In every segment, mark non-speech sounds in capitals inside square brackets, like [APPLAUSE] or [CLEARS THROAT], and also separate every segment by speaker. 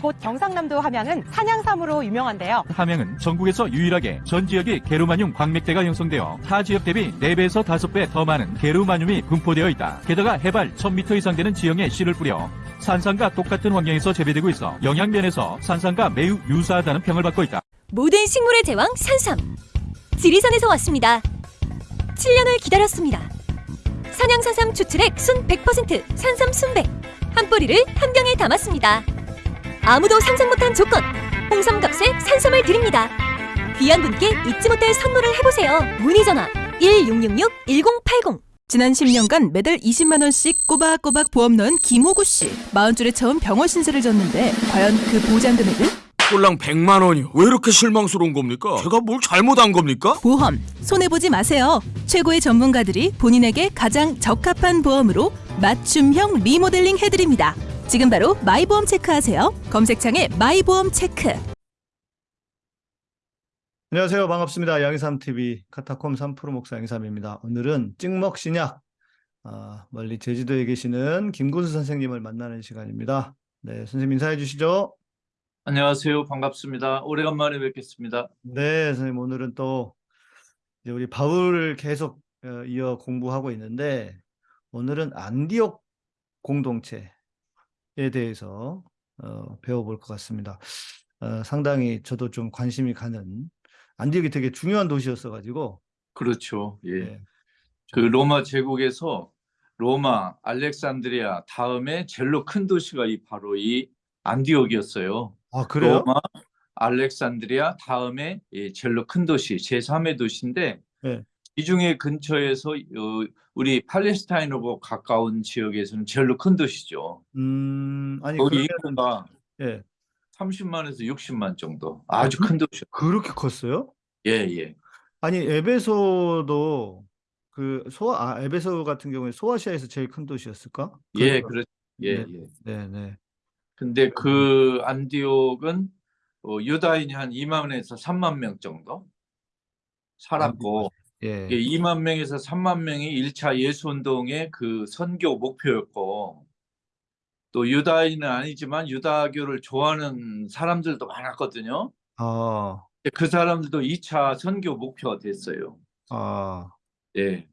Speaker 1: 이곳 경상남도 함양은 산양삼으로 유명한데요.
Speaker 2: 함양은 전국에서 유일하게 전 지역이 게르마늄 광맥대가 형성되어 타 지역 대비 4배에서 5배 더 많은 게르마늄이 분포되어 있다. 게다가 해발 1000m 이상 되는 지형에 씨를 뿌려 산삼과 똑같은 환경에서 재배되고 있어 영양면에서 산삼과 매우 유사하다는 평을 받고 있다.
Speaker 3: 모든 식물의 제왕 산삼. 지리산에서 왔습니다. 7년을 기다렸습니다. 산양산삼 추출액 순 100% 산삼 순백. 한 뿌리를 한 병에 담았습니다. 아무도 상상 못한 조건. 홍삼값에 산삼을 드립니다. 귀한 분께 잊지 못할 선물을 해보세요. 문의 전화 1666-1080.
Speaker 4: 지난 10년간 매달 20만 원씩 꼬박꼬박 보험 넣은 김호구 씨. 마흔줄에 처음 병원 신세를 졌는데 과연 그 보장 금액은?
Speaker 5: 꼴랑 100만 원이요. 왜 이렇게 실망스러운 겁니까? 제가 뭘 잘못한 겁니까?
Speaker 4: 보험 손해 보지 마세요. 최고의 전문가들이 본인에게 가장 적합한 보험으로 맞춤형 리모델링 해드립니다. 지금 바로 마이보험 체크하세요. 검색창에 마이보험 체크.
Speaker 6: 안녕하세요. 반갑습니다. 양희삼 TV 카타콤 3프로 목사 양희삼입니다. 오늘은 찍먹 신약 아, 멀리 제주도에 계시는 김군수 선생님을 만나는 시간입니다. 네, 선생님 인사해 주시죠.
Speaker 7: 안녕하세요. 반갑습니다. 오래간만에 뵙겠습니다.
Speaker 6: 네, 선생님 오늘은 또 이제 우리 바울을 계속 어, 이어 공부하고 있는데 오늘은 안디옥 공동체에 대해서 어, 배워볼 것 같습니다. 어, 상당히 저도 좀 관심이 가는 안디옥이 되게 중요한 도시였어 가지고
Speaker 7: 그렇죠. 예.
Speaker 6: 네,
Speaker 7: 그 로마 제국에서 로마, 알렉산드리아 다음에 제일로 큰 도시가 이 바로 이 안디옥이었어요.
Speaker 6: 아 그래요?
Speaker 7: 로마, 알렉산드리아 다음에 이 제일로 큰 도시, 제3의 도시인데
Speaker 6: 네.
Speaker 7: 이 중에 근처에서 어, 우리 팔레스타인하고 가까운 지역에서는 제일로 큰 도시죠.
Speaker 6: 음, 아니
Speaker 7: 거기 인구가
Speaker 6: 예
Speaker 7: 30만에서 60만 정도. 아주 큰 도시요.
Speaker 6: 그렇게 컸어요?
Speaker 7: 예, 예.
Speaker 6: 아니 에베소도 그 소아 아, 에베소 같은 경우에 소아시아에서 제일 큰 도시였을까?
Speaker 7: 예, 그렇 예,
Speaker 6: 네.
Speaker 7: 예.
Speaker 6: 네, 네.
Speaker 7: 근데 그 안디옥은 어, 유다인이 한 2만에서 3만 명 정도 살았고
Speaker 6: 예.
Speaker 7: 예, 2만 명에서 3만 명이 1차 예수 운동의 그 선교 목표였고 또 유다인은 아니지만 유다교를 좋아하는 사람들도 많았거든요.
Speaker 6: 아,
Speaker 7: 그 사람들도 2차 선교 목표가 됐어요.
Speaker 6: 아,
Speaker 7: 예.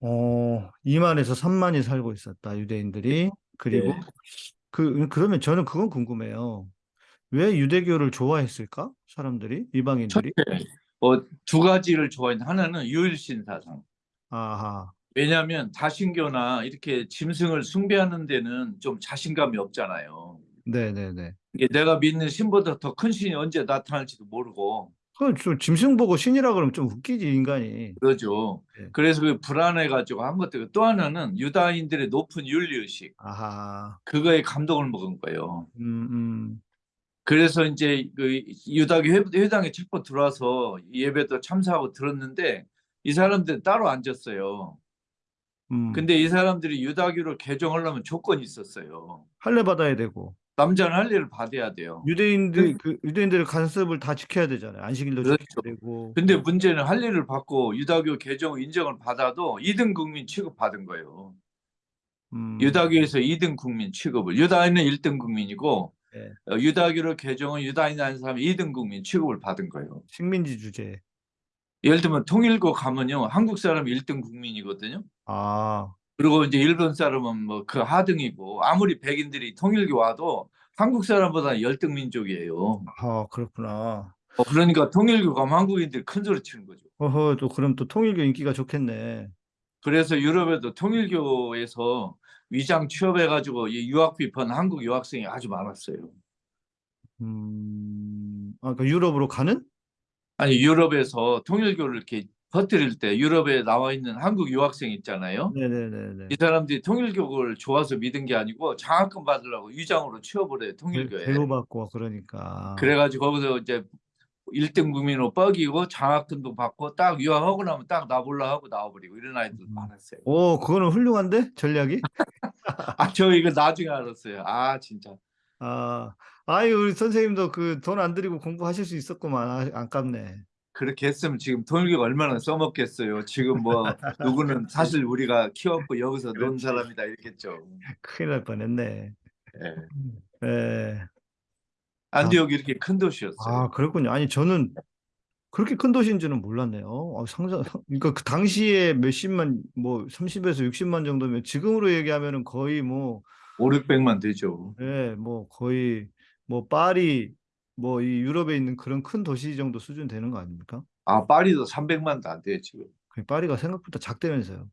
Speaker 6: 어, 2만에서 3만이 살고 있었다 유대인들이 그리고
Speaker 7: 예.
Speaker 6: 그 그러면 저는 그건 궁금해요. 왜 유대교를 좋아했을까? 사람들이 이방인들이?
Speaker 7: 어, 두 가지를 좋아했는데 하나는 유일신 사상.
Speaker 6: 아하,
Speaker 7: 왜냐하면 다신교나 이렇게 짐승을 숭배하는 데는 좀 자신감이 없잖아요.
Speaker 6: 네, 네, 네.
Speaker 7: 이게 내가 믿는 신보다 더 큰 신이 언제 나타날지도 모르고
Speaker 6: 그좀 짐승 보고 신이라 그러면 좀 웃기지 인간이.
Speaker 7: 그러죠.
Speaker 6: 네.
Speaker 7: 그래서 그 불안해가지고 한 것도 또 하나는 유다인들의 높은 윤리의식
Speaker 6: 아하,
Speaker 7: 그거에 감동을 먹은 거예요.
Speaker 6: 음, 음,
Speaker 7: 그래서 이제 그 유다교 회- 회당에 첫번 들어와서 예배도 참석하고 들었는데 이 사람들은 따로 앉았어요.
Speaker 6: 음.
Speaker 7: 근데 이 사람들이 유다교를 개종하려면 조건이 있었어요.
Speaker 6: 할례 받아야 되고.
Speaker 7: 남자는 할례를 받아야 돼요.
Speaker 6: 유대인들 그 유대인들의 간섭을 다 지켜야 되잖아요. 안식일도
Speaker 7: 그렇죠.
Speaker 6: 지켜야 되고.
Speaker 7: 근데 문제는 할례를 받고 유다교 개종 인정을 받아도 2등 국민 취급 받은 거예요.
Speaker 6: 음,
Speaker 7: 유다교에서 2등 국민 취급을 유다인은 1등 국민이고
Speaker 6: 네.
Speaker 7: 어, 유다교를 개종한 유다인 하는 사람이 2등 국민 취급을 받은 거예요.
Speaker 6: 식민지 주제.
Speaker 7: 예를 들면 통일교 가면요 한국 사람이 1등 국민이거든요.
Speaker 6: 아,
Speaker 7: 그리고 이제 일본 사람은 뭐 그 하등이고 아무리 백인들이 통일교 와도 한국 사람보다 열등 민족이에요.
Speaker 6: 아 그렇구나.
Speaker 7: 어, 그러니까 통일교 가면 한국인들이 큰 소리 치는 거죠.
Speaker 6: 어허, 또 그럼 또 통일교 인기가 좋겠네.
Speaker 7: 그래서 유럽에도 통일교에서 위장 취업해가지고 이 유학비 번 한국 유학생이 아주 많았어요.
Speaker 6: 음, 아, 그 유럽으로 가는?
Speaker 7: 아니 유럽에서 통일교를 이렇게 퍼뜨릴 때 유럽에 나와 있는 한국 유학생 있잖아요.
Speaker 6: 네네네네.
Speaker 7: 이 사람들이 통일교를 좋아서 믿은 게 아니고 장학금 받으려고 위장으로 취업을 해요 통일교에.
Speaker 6: 대우받고 그러니까.
Speaker 7: 그래가지고 거기서 이제 1등 국민으로 뻐기고 장학금도 받고 딱 유학하고 나면 딱 나볼라 하고 나와버리고 이런 아이들
Speaker 6: 음.
Speaker 7: 많았어요.
Speaker 6: 오, 그거는 훌륭한데 전략이? [LAUGHS]
Speaker 7: 아 저 이거 나중에 알았어요. 아 진짜.
Speaker 6: 아, 아유 우리 선생님도 그 돈 안 들이고 공부하실 수 있었구만. 아, 아깝네.
Speaker 7: 그렇게 했으면 지금 통일교가 얼마나 써먹겠어요. 지금 뭐 [LAUGHS] 누구는 사실 우리가 키웠고 여기서 논. 사람이다 이랬겠죠.
Speaker 6: 큰일 날 뻔했네.
Speaker 7: 예.
Speaker 6: 예.
Speaker 7: 안디옥이 이렇게 큰 도시였어요.
Speaker 6: 아, 그렇군요. 아니, 저는 그렇게 큰 도시인지는 몰랐네요. 아, 상상, 그러니까 그 당시에 몇십만, 뭐 30에서 60만 정도면 지금으로 얘기하면은 거의 뭐,
Speaker 7: 5, 600만 되죠.
Speaker 6: 예, 뭐 거의 뭐 파리, 뭐 이 유럽에 있는 그런 큰 도시 정도 수준 되는 거 아닙니까?
Speaker 7: 아, 파리도 300만도 안 돼요, 지금.
Speaker 6: 그 파리가 생각보다 작다면서요.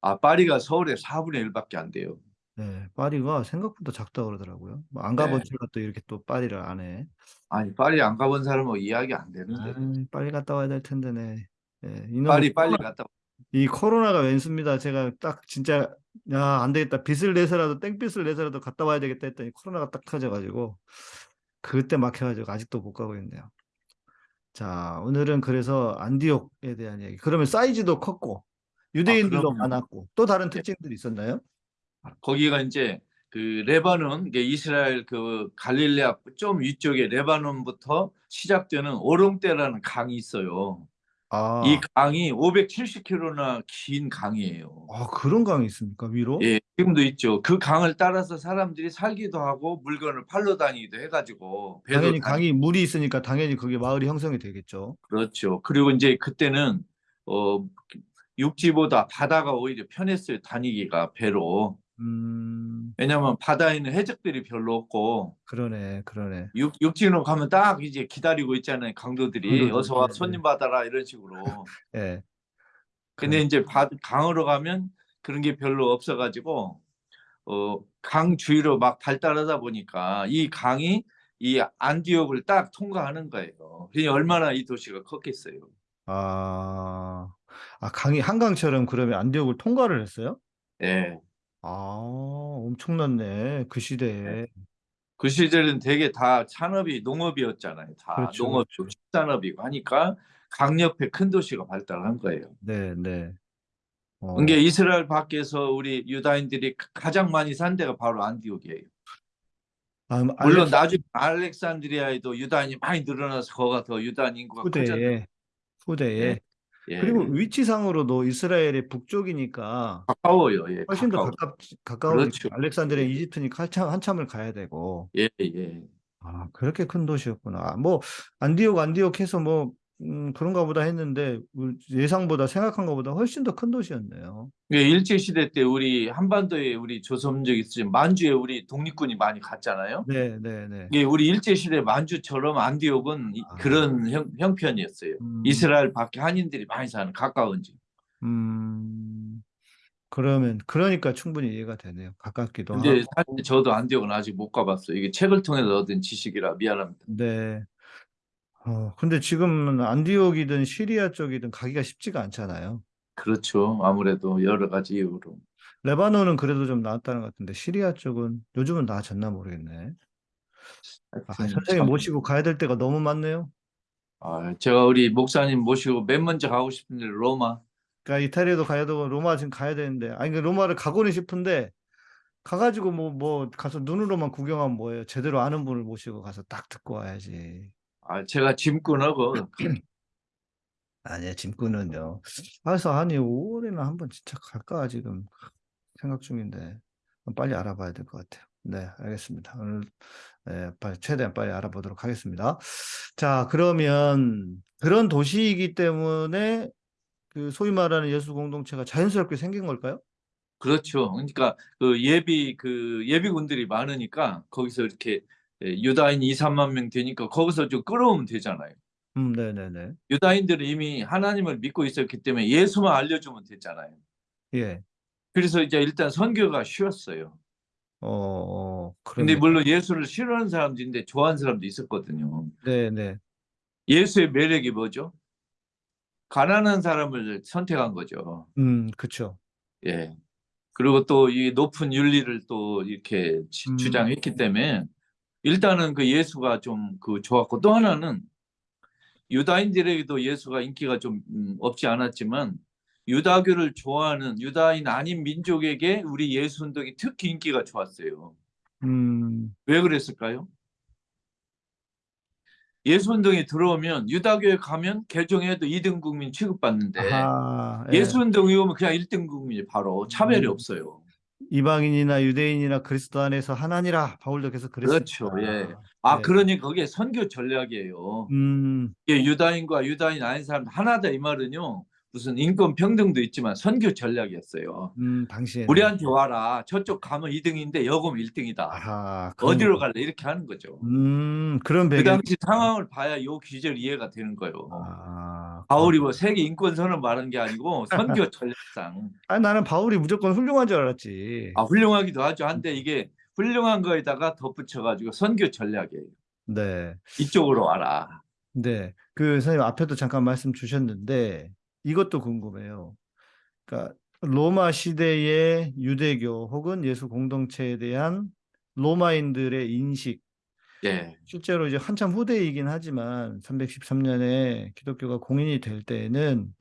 Speaker 7: 아, 파리가 서울의 4분의 1밖에 안 돼요.
Speaker 6: 네, 파리가 생각보다 작다 그러더라고요. 뭐 안 가본
Speaker 7: 네.
Speaker 6: 제가 또 이렇게 또 파리를 안 해.
Speaker 7: 아니, 파리 안 가본 사람은 이야기 안 되는데.
Speaker 6: 아, 빨리 갔다 와야 될 텐데 네. 예, 이놈의
Speaker 7: 파리 빨리
Speaker 6: 코로나-
Speaker 7: 갔다 와.
Speaker 6: 이 코로나가 왼수입니다. 제가 딱 진짜 야, 안 되겠다. 빚을 내서라도 땡빚을 내서라도 갔다 와야 되겠다 했더니 코로나가 딱 터져 가지고 그때 막혀 가지고 아직도 못 가고 있네요. 자, 오늘은 그래서 안디옥에 대한 이야기. 그러면 사이즈도 컸고 유대인들도
Speaker 7: 그럼요.
Speaker 6: 많았고 또 다른 특징들이 있었나요?
Speaker 7: 거기가 이제 그 레바논, 이스라엘 그 갈릴레아 좀 위쪽에 레바논부터 시작되는 오롱대라는 강이 있어요.
Speaker 6: 아,
Speaker 7: 이 강이 570km나 긴 강이에요.
Speaker 6: 아, 그런 강이 있습니까? 위로?
Speaker 7: 예, 지금도 있죠. 그 강을 따라서 사람들이 살기도 하고 물건을 팔러 다니기도 해가지고
Speaker 6: 당연히
Speaker 7: 다니-
Speaker 6: 강이 물이 있으니까 당연히 그게 마을이 형성이 되겠죠.
Speaker 7: 그렇죠. 그리고 이제 그때는 어 육지보다 바다가 오히려 편했어요. 다니기가 배로.
Speaker 6: 음,
Speaker 7: 왜냐하면 바다에는 해적들이 별로 없고
Speaker 6: 그러네, 그러네.
Speaker 7: 육, 육지로 가면 딱 이제 기다리고 있잖아요. 강도들이
Speaker 6: 강도들,
Speaker 7: 어서 와
Speaker 6: 네,
Speaker 7: 손님 받아라 이런 식으로. [LAUGHS]
Speaker 6: 예.
Speaker 7: 근데 이제 바, 강으로 가면 그런 게 별로 없어가지고 어, 강 주위로 막 발달하다 보니까 이 강이 이 안디옥을 딱 통과하는 거예요. 그러니 얼마나 이 도시가 컸겠어요.
Speaker 6: 아, 아, 강이 한강처럼 그러면 안디옥을 통과를 했어요?
Speaker 7: 예.
Speaker 6: 아, 엄청났네. 그 시대에.
Speaker 7: 그 시절은 되게 다 산업이 농업이었잖아요. 다
Speaker 6: 그렇죠, 그렇죠.
Speaker 7: 축산업이고 하니까 강 옆에 큰 도시가 발달한 거예요.
Speaker 6: 네, 네. 어,
Speaker 7: 이게 이스라엘 밖에서 우리 유다인들이 가장 많이 산 데가 바로 안디옥이에요.
Speaker 6: 아,
Speaker 7: 물론
Speaker 6: 알렉-
Speaker 7: 나중에 알렉산드리아에도 유다인이 많이 늘어나서 거가 더 유다인 인구가 커졌는데
Speaker 6: 후대에, 후대에.
Speaker 7: 예,
Speaker 6: 그리고 위치상으로도 이스라엘의 북쪽이니까
Speaker 7: 가까워요. 예,
Speaker 6: 훨씬 더
Speaker 7: 가까워.
Speaker 6: 가깝, 가까우니까
Speaker 7: 그렇죠.
Speaker 6: 알렉산드리아, 이집트니까 한참, 한참을 가야 되고.
Speaker 7: 예, 예.
Speaker 6: 아, 그렇게 큰 도시였구나. 아, 뭐, 안디옥, 안디옥 해서 뭐, 음, 그런가 보다 했는데, 우- 예상보다, 생각한 것보다 훨씬 더 큰 도시였네요.
Speaker 7: 예, 일제 시대 때 우리 한반도에 우리 조선족 있으신 만주에 우리 독립군이 많이 갔잖아요.
Speaker 6: 네, 네, 네.
Speaker 7: 예, 우리 일제 시대 만주처럼 안디옥은 이-
Speaker 6: 아.
Speaker 7: 그런 형, 형편이었어요.
Speaker 6: 음,
Speaker 7: 이스라엘 밖에 한인들이 많이 사는 가까운 지.
Speaker 6: 음, 그러면, 그러니까 충분히 이해가 되네요. 가깝기도 하고.
Speaker 7: 사실 저도 안디옥은 아직 못 가봤어요. 이게 책을 통해서 얻은 지식이라 미안합니다.
Speaker 6: 네. 어, 근데 지금은 안디옥이든 시리아 쪽이든 가기가 쉽지가 않잖아요.
Speaker 7: 그렇죠. 아무래도 여러 가지 이유로.
Speaker 6: 레바논은 그래도 좀 나았다는 것 같은데, 시리아 쪽은 요즘은 나아졌나 모르겠네. 아, 선생님
Speaker 7: 참,
Speaker 6: 모시고 가야 될 때가 너무 많네요.
Speaker 7: 아, 제가 우리 목사님 모시고 맨 먼저 가고 싶은데 로마.
Speaker 6: 그러니까 이탈리아도 가야 되고 로마 지금 가야 되는데 아니 그 로마를 가고는 싶은데 가가지고 뭐뭐 가서 눈으로만 구경하면 뭐예요? 제대로 아는 분을 모시고 가서 딱 듣고 와야지.
Speaker 7: 아, 제가 짐꾼하고
Speaker 6: 아니야 짐꾼은요. 그래서 아니 5월에는 한번 진짜 갈까 지금 생각 중인데 빨리 알아봐야 될 것 같아요. 네, 알겠습니다. 오늘 네, 빨리 최대한 빨리 알아보도록 하겠습니다. 자, 그러면 그런 도시이기 때문에 그 소위 말하는 예수 공동체가 자연스럽게 생긴 걸까요?
Speaker 7: 그렇죠. 그러니까 그 예비 그 예비군들이 많으니까 거기서 이렇게 예, 유다인 2, 3만 명 되니까 거기서 좀 끌어오면 되잖아요.
Speaker 6: 음, 네네네.
Speaker 7: 유다인들은 이미 하나님을 믿고 있었기 때문에 예수만 알려주면 됐잖아요.
Speaker 6: 예.
Speaker 7: 그래서 이제 일단 선교가 쉬웠어요.
Speaker 6: 어, 어,
Speaker 7: 근데
Speaker 6: 그러네.
Speaker 7: 물론 예수를 싫어하는 사람도 있는데 좋아하는 사람도 있었거든요.
Speaker 6: 네네.
Speaker 7: 예수의 매력이 뭐죠? 가난한 사람을 선택한 거죠.
Speaker 6: 음, 그쵸.
Speaker 7: 예. 그리고 또 이 높은 윤리를 또 이렇게 지-
Speaker 6: 음.
Speaker 7: 주장했기 때문에 일단은 그 예수가 좀 그 좋았고 또 하나는 유다인들에게도 예수가 인기가 좀 음, 없지 않았지만 유다교를 좋아하는 유다인 아닌 민족에게 우리 예수 운동이 특히 인기가 좋았어요.
Speaker 6: 음,
Speaker 7: 왜 그랬을까요? 예수 운동에 들어오면 유다교에 가면 개종해도 2등 국민 취급받는데
Speaker 6: 아하, 예.
Speaker 7: 예수 운동에 오면 그냥 1등 국민이 바로 차별이
Speaker 6: 음.
Speaker 7: 없어요.
Speaker 6: 이방인이나 유대인이나 그리스도 안에서 하나니라 바울도 계속 그랬습니다.
Speaker 7: 그렇죠. 예. 아
Speaker 6: 네.
Speaker 7: 그러니 그게 선교 전략이에요.
Speaker 6: 음,
Speaker 7: 이게 유다인과 유다인 아닌 사람 하나다 이 말은요. 무슨 인권 평등도 있지만 선교 전략이었어요.
Speaker 6: 음, 당시에
Speaker 7: 우리한테 와라. 저쪽 가면 2등인데 여금 1등이다.
Speaker 6: 아하,
Speaker 7: 어디로
Speaker 6: 거.
Speaker 7: 갈래? 이렇게 하는 거죠.
Speaker 6: 음, 그런
Speaker 7: 그
Speaker 6: 배경.
Speaker 7: 당시 상황을 봐야 요 기절 이해가 되는 거예요.
Speaker 6: 아,
Speaker 7: 바울이 뭐 세계 인권선을 말한 게 아니고 선교 [LAUGHS] 전략상
Speaker 6: 아, 나는 바울이 무조건 훌륭한 줄 알았지.
Speaker 7: 아 훌륭하기도 하죠. 한데 이게 훌륭한 거에다가 덧붙여가지고 선교 전략이에요.
Speaker 6: 네.
Speaker 7: 이쪽으로 와라.
Speaker 6: 네. 그 선생님 앞에도 잠깐 말씀 주셨는데 이것도 궁금해요. 그러니까 로마 시대의 유대교 혹은 예수 공동체에 대한 로마인들의 인식
Speaker 7: 예,
Speaker 6: 실제로 이제 한참 후대이긴 하지만 313년에 기독교가 공인이 될 때에는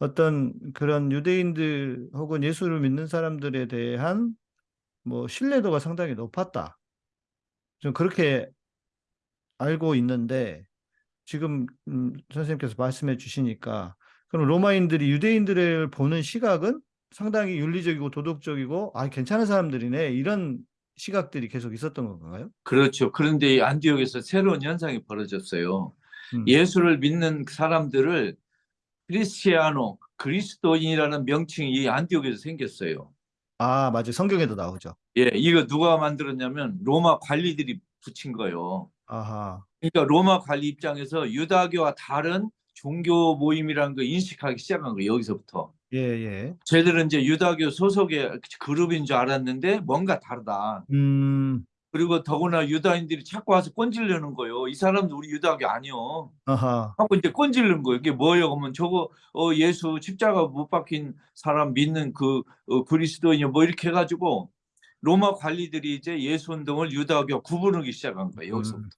Speaker 6: 어떤 그런 유대인들 혹은 예수를 믿는 사람들에 대한 뭐 신뢰도가 상당히 높았다. 좀 그렇게 알고 있는데 지금 음, 선생님께서 말씀해 주시니까 그럼 로마인들이 유대인들을 보는 시각은 상당히 윤리적이고 도덕적이고 아 괜찮은 사람들이네 이런 시각들이 계속 있었던 건가요?
Speaker 7: 그렇죠. 그런데 이 안디옥에서 새로운 현상이 벌어졌어요.
Speaker 6: 음.
Speaker 7: 예수를 믿는 사람들을 크리스티아노, 그리스도인이라는 명칭이 이 안디옥에서 생겼어요.
Speaker 6: 아, 맞아요. 성경에도 나오죠.
Speaker 7: 예, 이거 누가 만들었냐면 로마 관리들이 붙인 거예요.
Speaker 6: 아하.
Speaker 7: 그러니까 로마 관리 입장에서 유다교와 다른 종교 모임이라는 걸 인식하기 시작한 거예요. 여기서부터.
Speaker 6: 예, 예.
Speaker 7: 쟤들은 이제 유다교 소속의 그룹인 줄 알았는데 뭔가 다르다.
Speaker 6: 음,
Speaker 7: 그리고 더구나 유다인들이 자꾸 와서 꼰질려는 거예요. 이 사람도 우리 유다교 아니요.
Speaker 6: 아하.
Speaker 7: 하고 이제 꼰질는 거예요. 이게 뭐예요? 그러면 저거 어, 예수 십자가 못 박힌 사람 믿는 그 어, 그리스도인이 뭐 이렇게 해가지고 로마 관리들이 이제 예수 운동을 유다교 구분하기 시작한 거예요. 여기서.
Speaker 6: 음.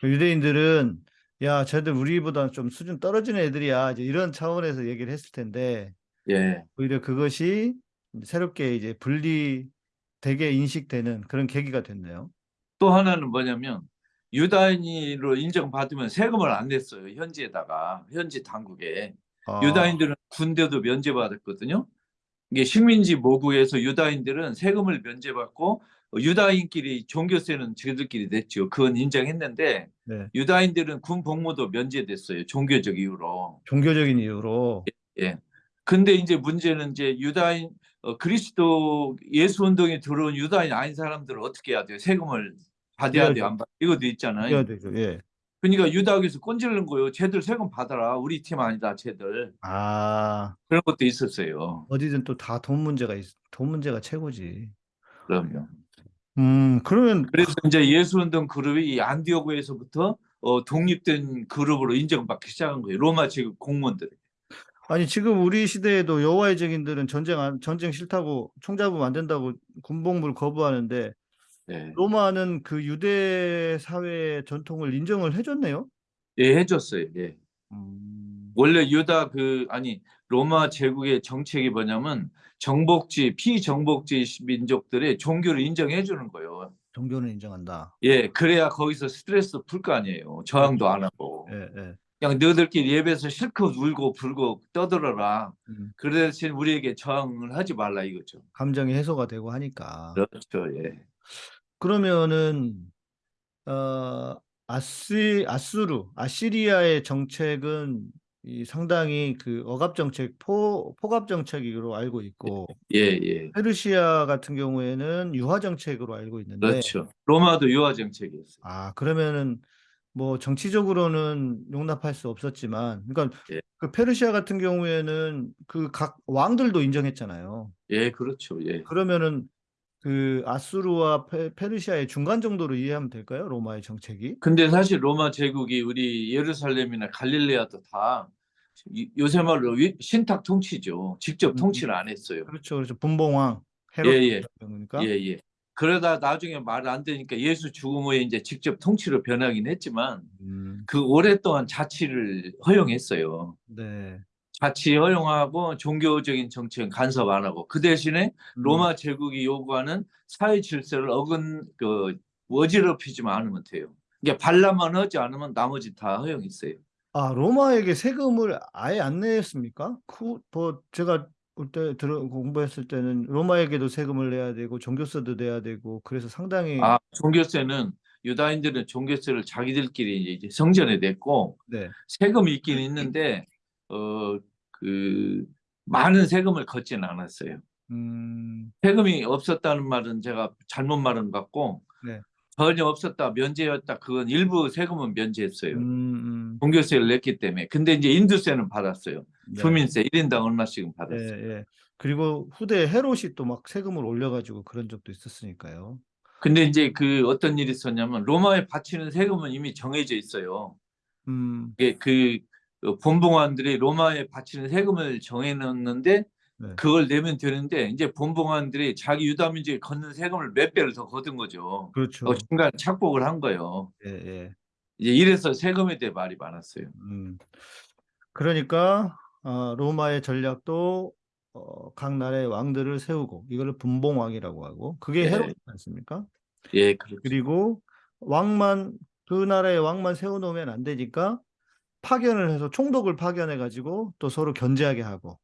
Speaker 6: 그 유대인들은 야, 쟤들 우리보다 좀 수준 떨어지는 애들이야. 이제 이런 차원에서 얘기를 했을 텐데
Speaker 7: 예.
Speaker 6: 오히려 그것이 새롭게 이제 분리되게 인식되는 그런 계기가 됐네요.
Speaker 7: 또 하나는 뭐냐면 유다인으로 인정받으면 세금을 안 냈어요. 현지에다가 현지 당국에.
Speaker 6: 아,
Speaker 7: 유다인들은 군대도 면제받았거든요. 이게 식민지 모국에서 유다인들은 세금을 면제받고 유다인끼리 종교세는 저들끼리 냈죠. 그건 인정했는데
Speaker 6: 네.
Speaker 7: 유다인들은 군 복무도 면제됐어요. 종교적 이유로.
Speaker 6: 종교적인 이유로
Speaker 7: 예. 근데 이제 문제는 이제 유다인 어, 그리스도 예수 운동에 들어온 유다인 아닌 사람들은 어떻게 해야 돼요? 세금을 받아야. 돼요. 안 받? 이것도 있잖아요.
Speaker 6: 되죠. 예.
Speaker 7: 그러니까 유다교에서 꼰질는 거예요. 쟤들 세금 받아라. 우리 팀 아니다. 쟤들.
Speaker 6: 아,
Speaker 7: 그런 것도 있었어요.
Speaker 6: 어디든 또 다 돈 문제가 있, 돈 문제가 최고지.
Speaker 7: 그럼요.
Speaker 6: 음, 그러면
Speaker 7: 그래서 이제 예수운동 그룹이 이 안디오고에서부터 어, 독립된 그룹으로 인정받기 시작한 거예요. 로마 제국 공무원들.
Speaker 6: 아니 지금 우리 시대에도 여호와의 증인들은 전쟁 안, 전쟁 싫다고 총잡으면 안 된다고 군복무를 거부하는데
Speaker 7: 네.
Speaker 6: 로마는 그 유대 사회의 전통을 인정을 해줬네요.
Speaker 7: 예, 해줬어요. 예.
Speaker 6: 음,
Speaker 7: 원래 유다 그 아니 로마 제국의 정책이 뭐냐면 정복지 피정복지 민족들의 종교를 인정해 주는 거예요.
Speaker 6: 종교는 인정한다.
Speaker 7: 예, 그래야 거기서 스트레스 풀 거 아니에요. 저항도 안 하고.
Speaker 6: 예, 예.
Speaker 7: 그냥 너희들끼리 예배에서 실컷 울고 불고 떠들어라.
Speaker 6: 음,
Speaker 7: 그 대신 우리에게 저항을 하지 말라 이거죠.
Speaker 6: 감정이 해소가 되고 하니까.
Speaker 7: 그렇죠. 예.
Speaker 6: 그러면은 어 아스 아수르 아시리아의 정책은 이 상당히 그 억압 정책 포 포갑 정책으로 알고 있고
Speaker 7: 예, 예.
Speaker 6: 페르시아 같은 경우에는 유화 정책으로 알고 있는데
Speaker 7: 그렇죠. 로마도 유화 정책이었어요.
Speaker 6: 아 그러면은 뭐 정치적으로는 용납할 수 없었지만 그러니까
Speaker 7: 예.
Speaker 6: 그 페르시아 같은 경우에는 그 각 왕들도 인정했잖아요.
Speaker 7: 예, 그렇죠. 예.
Speaker 6: 그러면은 그 아수르와 페, 페르시아의 중간 정도로 이해하면 될까요? 로마의 정책이?
Speaker 7: 근데 사실 로마 제국이 우리 예루살렘이나 갈릴레아도 다 이- 요새 말로 위- 신탁 통치죠. 직접
Speaker 6: 음.
Speaker 7: 통치를 안 했어요.
Speaker 6: 그렇죠, 그렇죠. 분봉왕 헤롯
Speaker 7: 예, 예.
Speaker 6: 경우니까.
Speaker 7: 예, 예. 그러다 나중에 말 안 되니까 예수 죽음 후에 이제 직접 통치로 변하긴 했지만
Speaker 6: 음,
Speaker 7: 그 오랫동안 자치를 허용했어요.
Speaker 6: 네.
Speaker 7: 자치 허용하고 종교적인 정책은 간섭 안 하고 그 대신에
Speaker 6: 음,
Speaker 7: 로마 제국이 요구하는 사회 질서를 어근 그 어지럽히지만 않으면 돼요. 그러니까 반란만 하지 않으면 나머지 다 허용했어요.
Speaker 6: 아 로마에게 세금을 아예 안 냈습니까? 그, 뭐 제가 그때 들어 공부했을 때는 로마에게도 세금을 내야 되고 종교세도 내야 되고 그래서 상당히
Speaker 7: 아, 종교세는 유다인들은 종교세를 자기들끼리 이제 성전에 냈고
Speaker 6: 네.
Speaker 7: 세금이 있긴 있는데 어 그 많은 세금을 걷지는 않았어요.
Speaker 6: 음,
Speaker 7: 세금이 없었다는 말은 제가 잘못 것 같고
Speaker 6: 네.
Speaker 7: 전혀 없었다 면제였다 그건 일부 세금은 면제했어요.
Speaker 6: 음, 음,
Speaker 7: 종교세를 냈기 때문에 근데 이제 인두세는 받았어요.
Speaker 6: 네.
Speaker 7: 주민세 1인당 얼마씩은
Speaker 6: 예,
Speaker 7: 받았어요.
Speaker 6: 예. 그리고 후대 헤롯이 또 막 세금을 올려가지고 그런 적도 있었으니까요.
Speaker 7: 근데 이제 그 어떤 일이 있었냐면 로마에 바치는 세금은 이미 정해져 있어요.
Speaker 6: 음,
Speaker 7: 이게 그 어, 본봉관들이 로마에 바치는 세금을 정해놓는데
Speaker 6: 네.
Speaker 7: 그걸 내면 되는데 이제 본봉관들이 자기 유다 민족에 걷는 세금을 몇 배를 더 거둔 거죠.
Speaker 6: 그렇죠.
Speaker 7: 어, 중간 착복을 한 거예요.
Speaker 6: 예, 예.
Speaker 7: 이제 이래서 세금에 대해 말이 많았어요.
Speaker 6: 음. 그러니까 어, 로마의 전략도 어, 각 나라의 왕들을 세우고 이거를 분봉왕이라고 하고 그게
Speaker 7: 예.
Speaker 6: 헤롯이지 않습니까?
Speaker 7: 예, 그렇죠.
Speaker 6: 그리고 왕만 그 나라의 왕만 세워놓으면 안 되니까 파견을 해서 총독을 파견해 가지고 또 서로 견제하게 하고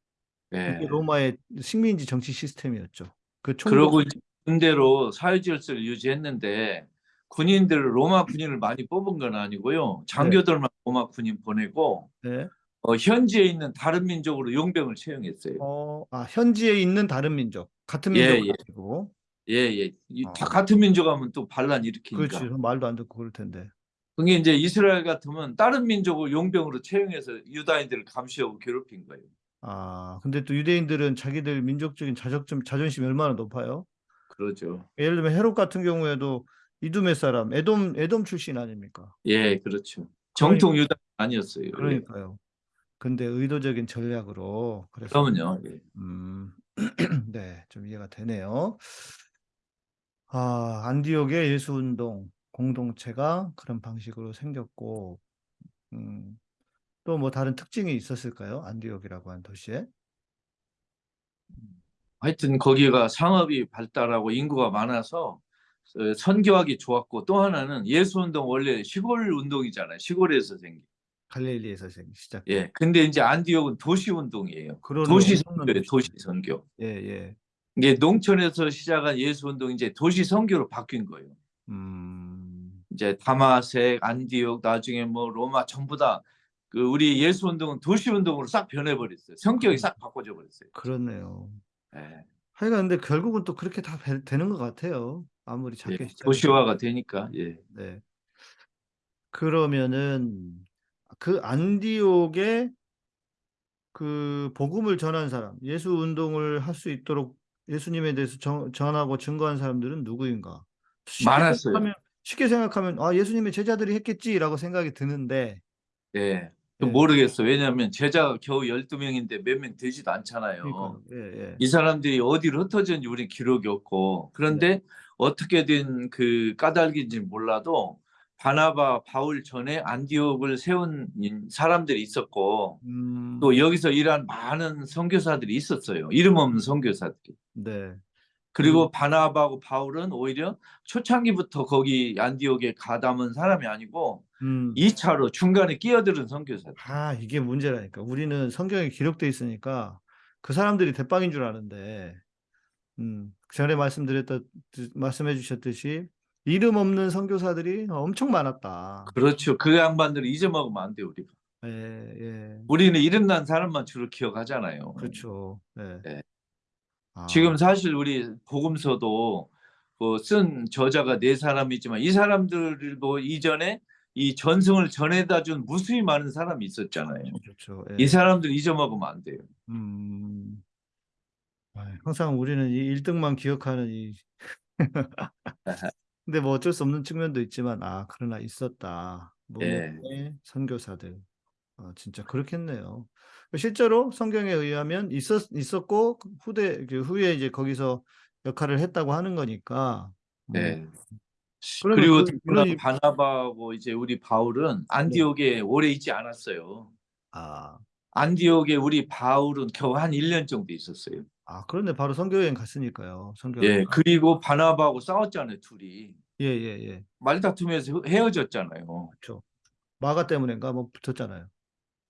Speaker 7: 예.
Speaker 6: 이게 로마의 식민지 정치 시스템이었죠. 그 총독
Speaker 7: 그러고 군대로 사회질서를 유지했는데 군인들을 로마 군인을 많이 뽑은 건 아니고요. 장교들만 로마 군인 보내고
Speaker 6: 네.
Speaker 7: 어, 현지에 있는 다른 민족으로 용병을 채용했어요.
Speaker 6: 어, 아, 현지에 있는 다른 민족 같은
Speaker 7: 예,
Speaker 6: 민족
Speaker 7: 예.
Speaker 6: 아니고
Speaker 7: 예, 예. 이-
Speaker 6: 어.
Speaker 7: 다 같은 민족 하면 또 반란 일으키니까.
Speaker 6: 그렇지 말도 안 듣고 그럴 텐데.
Speaker 7: 그게 이제 이스라엘 같으면 다른 민족을 용병으로 채용해서 유다인들을 감시하고 괴롭힌 거예요.
Speaker 6: 아, 근데 또 유대인들은 자기들 민족적인 자존심, 자존심이 얼마나 높아요?
Speaker 7: 그러죠.
Speaker 6: 예를 들면 헤롯 같은 경우에도 이두메 사람, 에돔, 에돔 출신 아닙니까?
Speaker 7: 예, 그렇죠. 정통 유다 아니었어요. 예.
Speaker 6: 그러니까요. 근데 의도적인 전략으로 그래서
Speaker 7: 그러면요. 예.
Speaker 6: 음, [CLEARS THROAT] 네, 좀 이해가 되네요. 아, 안디옥의 예수 운동 공동체가 그런 방식으로 생겼고, 음, 또 뭐 다른 특징이 있었을까요? 안디옥이라고 한 도시에?
Speaker 7: 하여튼 거기가 상업이 발달하고 인구가 많아서 어, 선교하기 좋았고 또 하나는 예수 운동 원래 시골 운동이잖아요. 시골에서 생긴.
Speaker 6: 갈릴리에서 생- 시작.
Speaker 7: 예. 근데 이제 안디옥은 도시 운동이에요. 도시 선교예요. 도시. 선교.
Speaker 6: 예, 예.
Speaker 7: 이게 농촌에서 시작한 예수 운동이 이제 도시 선교로 바뀐 거예요.
Speaker 6: 음,
Speaker 7: 이제 다마색, 안디옥, 나중에 뭐 로마 전부 다 그 우리 예수 운동은 도시 운동으로 싹 변해버렸어요. 성격이 싹 바꿔져 버렸어요.
Speaker 6: 그렇네요.
Speaker 7: 예.
Speaker 6: 하여간 근데 결국은 또 그렇게 다 되- 되는 것 같아요. 아무리 작게
Speaker 7: 예. 도시화가 되니까. 예.
Speaker 6: 네. 그러면은 그 안디옥에 그 복음을 전한 사람, 예수 운동을 할 수 있도록 예수님에 대해서 정- 전하고 증거한 사람들은 누구인가? 쉽게
Speaker 7: 많았어요.
Speaker 6: 생각하면, 쉽게 생각하면 아 예수님의 제자들이 했겠지라고 생각이 드는데
Speaker 7: 예. 또
Speaker 6: 예.
Speaker 7: 모르겠어. 왜냐하면 제자가 겨우 12명인데 몇 명 되지도 않잖아요.
Speaker 6: 예, 예.
Speaker 7: 이 사람들이 어디로 흩어졌는지 우리 기록이 없고 그런데 어떻게 된 그 까닭인지 몰라도 바나바 바울 전에 안디옥을 세운 인- 사람들이 있었고
Speaker 6: 음,
Speaker 7: 또 여기서 일한 많은 선교사들이 있었어요. 이름 없는 선교사들이.
Speaker 6: 네.
Speaker 7: 그리고 바나바하고 바울은 오히려 초창기부터 거기 안디옥에 가담은 사람이 아니고
Speaker 6: 음.
Speaker 7: 2차로 중간에 끼어들은 선교사들.
Speaker 6: 아, 이게 문제라니까. 우리는 성경에 기록돼 있으니까 그 사람들이 대빵인 줄 아는데, 음, 전에 말씀드렸다, 말씀해 주셨듯이 이름 없는 선교사들이 엄청 많았다.
Speaker 7: 그렇죠. 그 양반들을 잊어먹으면 안 돼요, 우리가.
Speaker 6: 예, 예.
Speaker 7: 우리는 이름 난 사람만 주로 기억하잖아요.
Speaker 6: 그렇죠. 예.
Speaker 7: 네.
Speaker 6: 아,
Speaker 7: 지금 사실 우리 복음서도 그쓴 저자가 네 사람이지만 이 사람들도 이전에 이 전승을 전해다 준 무수히 많은 사람이 있었잖아요.
Speaker 6: 그렇죠. 예.
Speaker 7: 이 사람들 잊어먹으면 안 돼요.
Speaker 6: 음, 아, 항상 우리는 이 1등만 기억하는 이. [LAUGHS] 근데 뭐 어쩔 수 없는 측면도 있지만, 아, 그러나 있었다.
Speaker 7: 예.
Speaker 6: 무명의 선교사들. 아, 진짜 그렇겠네요. 실제로 성경에 의하면 있었, 있었고, 후대, 그 후에 이제 거기서 역할을 했다고 하는 거니까. 음,
Speaker 7: 네.
Speaker 6: 그러면
Speaker 7: 그리고
Speaker 6: 그- 그런 이-
Speaker 7: 바나바하고 이제 우리 바울은 안디옥에 오래 있지 않았어요.
Speaker 6: 아,
Speaker 7: 안디옥에 우리 바울은 겨우 한 1년 정도 있었어요.
Speaker 6: 아, 그런데 바로 선교여행 갔으니까요. 선교여행.
Speaker 7: 예, 그리고 바나바하고 싸웠잖아요, 둘이.
Speaker 6: 예, 예, 예.
Speaker 7: 말다툼에서 헤어졌잖아요.
Speaker 6: 그렇죠. 마가 때문인가 뭐 붙었잖아요.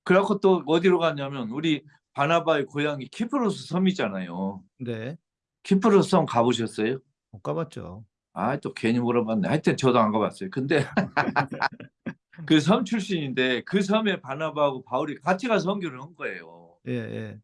Speaker 7: 그래갖고 또 어디로 갔냐면 우리 바나바의 고향이 키프로스 섬이잖아요.
Speaker 6: 네.
Speaker 7: 키프로스 섬 가보셨어요?
Speaker 6: 못 가봤죠.
Speaker 7: 아, 또 괜히 물어봤네. 하여튼 저도 안 가봤어요. 근데 [LAUGHS] 그 섬 출신인데 그 섬에 바나바하고 바울이 같이 가서 선교를 한 거예요.
Speaker 6: 예, 예.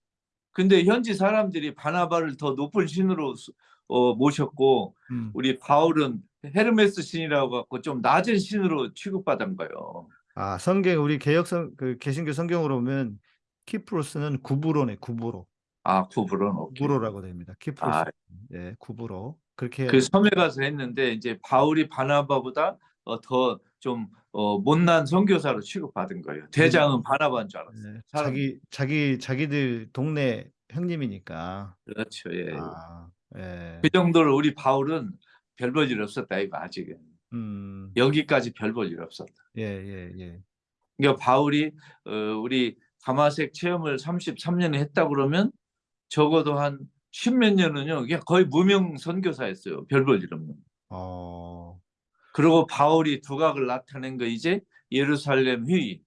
Speaker 7: 근데 현지 사람들이 바나바를 더 높은 신으로 수- 어, 모셨고
Speaker 6: 음.
Speaker 7: 우리 바울은 헤르메스 신이라고 갖고 좀 낮은 신으로 취급받은 거예요.
Speaker 6: 아, 성경 우리 개혁성 그 개신교 성경으로 보면 키프로스는 구브로네, 구브로.
Speaker 7: 아, 구브로는 오케이.
Speaker 6: 구브로라고 됩니다. 키프로스.
Speaker 7: 아.
Speaker 6: 예, 구브로. 그렇게
Speaker 7: 그 섬에 가서 했는데 이제 바울이 바나바보다 어, 더좀 어, 못난 선교사로 취급받은 거예요. 대장은 바나바인 줄 알았어요.
Speaker 6: 예,
Speaker 7: 사람-
Speaker 6: 자기 자기 자기들 동네 형님이니까.
Speaker 7: 그렇죠. 예.
Speaker 6: 아, 예.
Speaker 7: 그 정도로 우리 바울은 별볼일 없었다 이거 아직은
Speaker 6: 음.
Speaker 7: 여기까지 별 볼 일 없었다.
Speaker 6: 예, 예, 예.
Speaker 7: 그러니까 바울이 어, 우리 가마색 체험을 33년에 했다 그러면 적어도 한 십몇 년은요 그냥 거의 무명 선교사였어요. 별 볼 일 없는.
Speaker 6: 어.
Speaker 7: 그리고 바울이 두각을 나타낸 거 이제 예루살렘 회의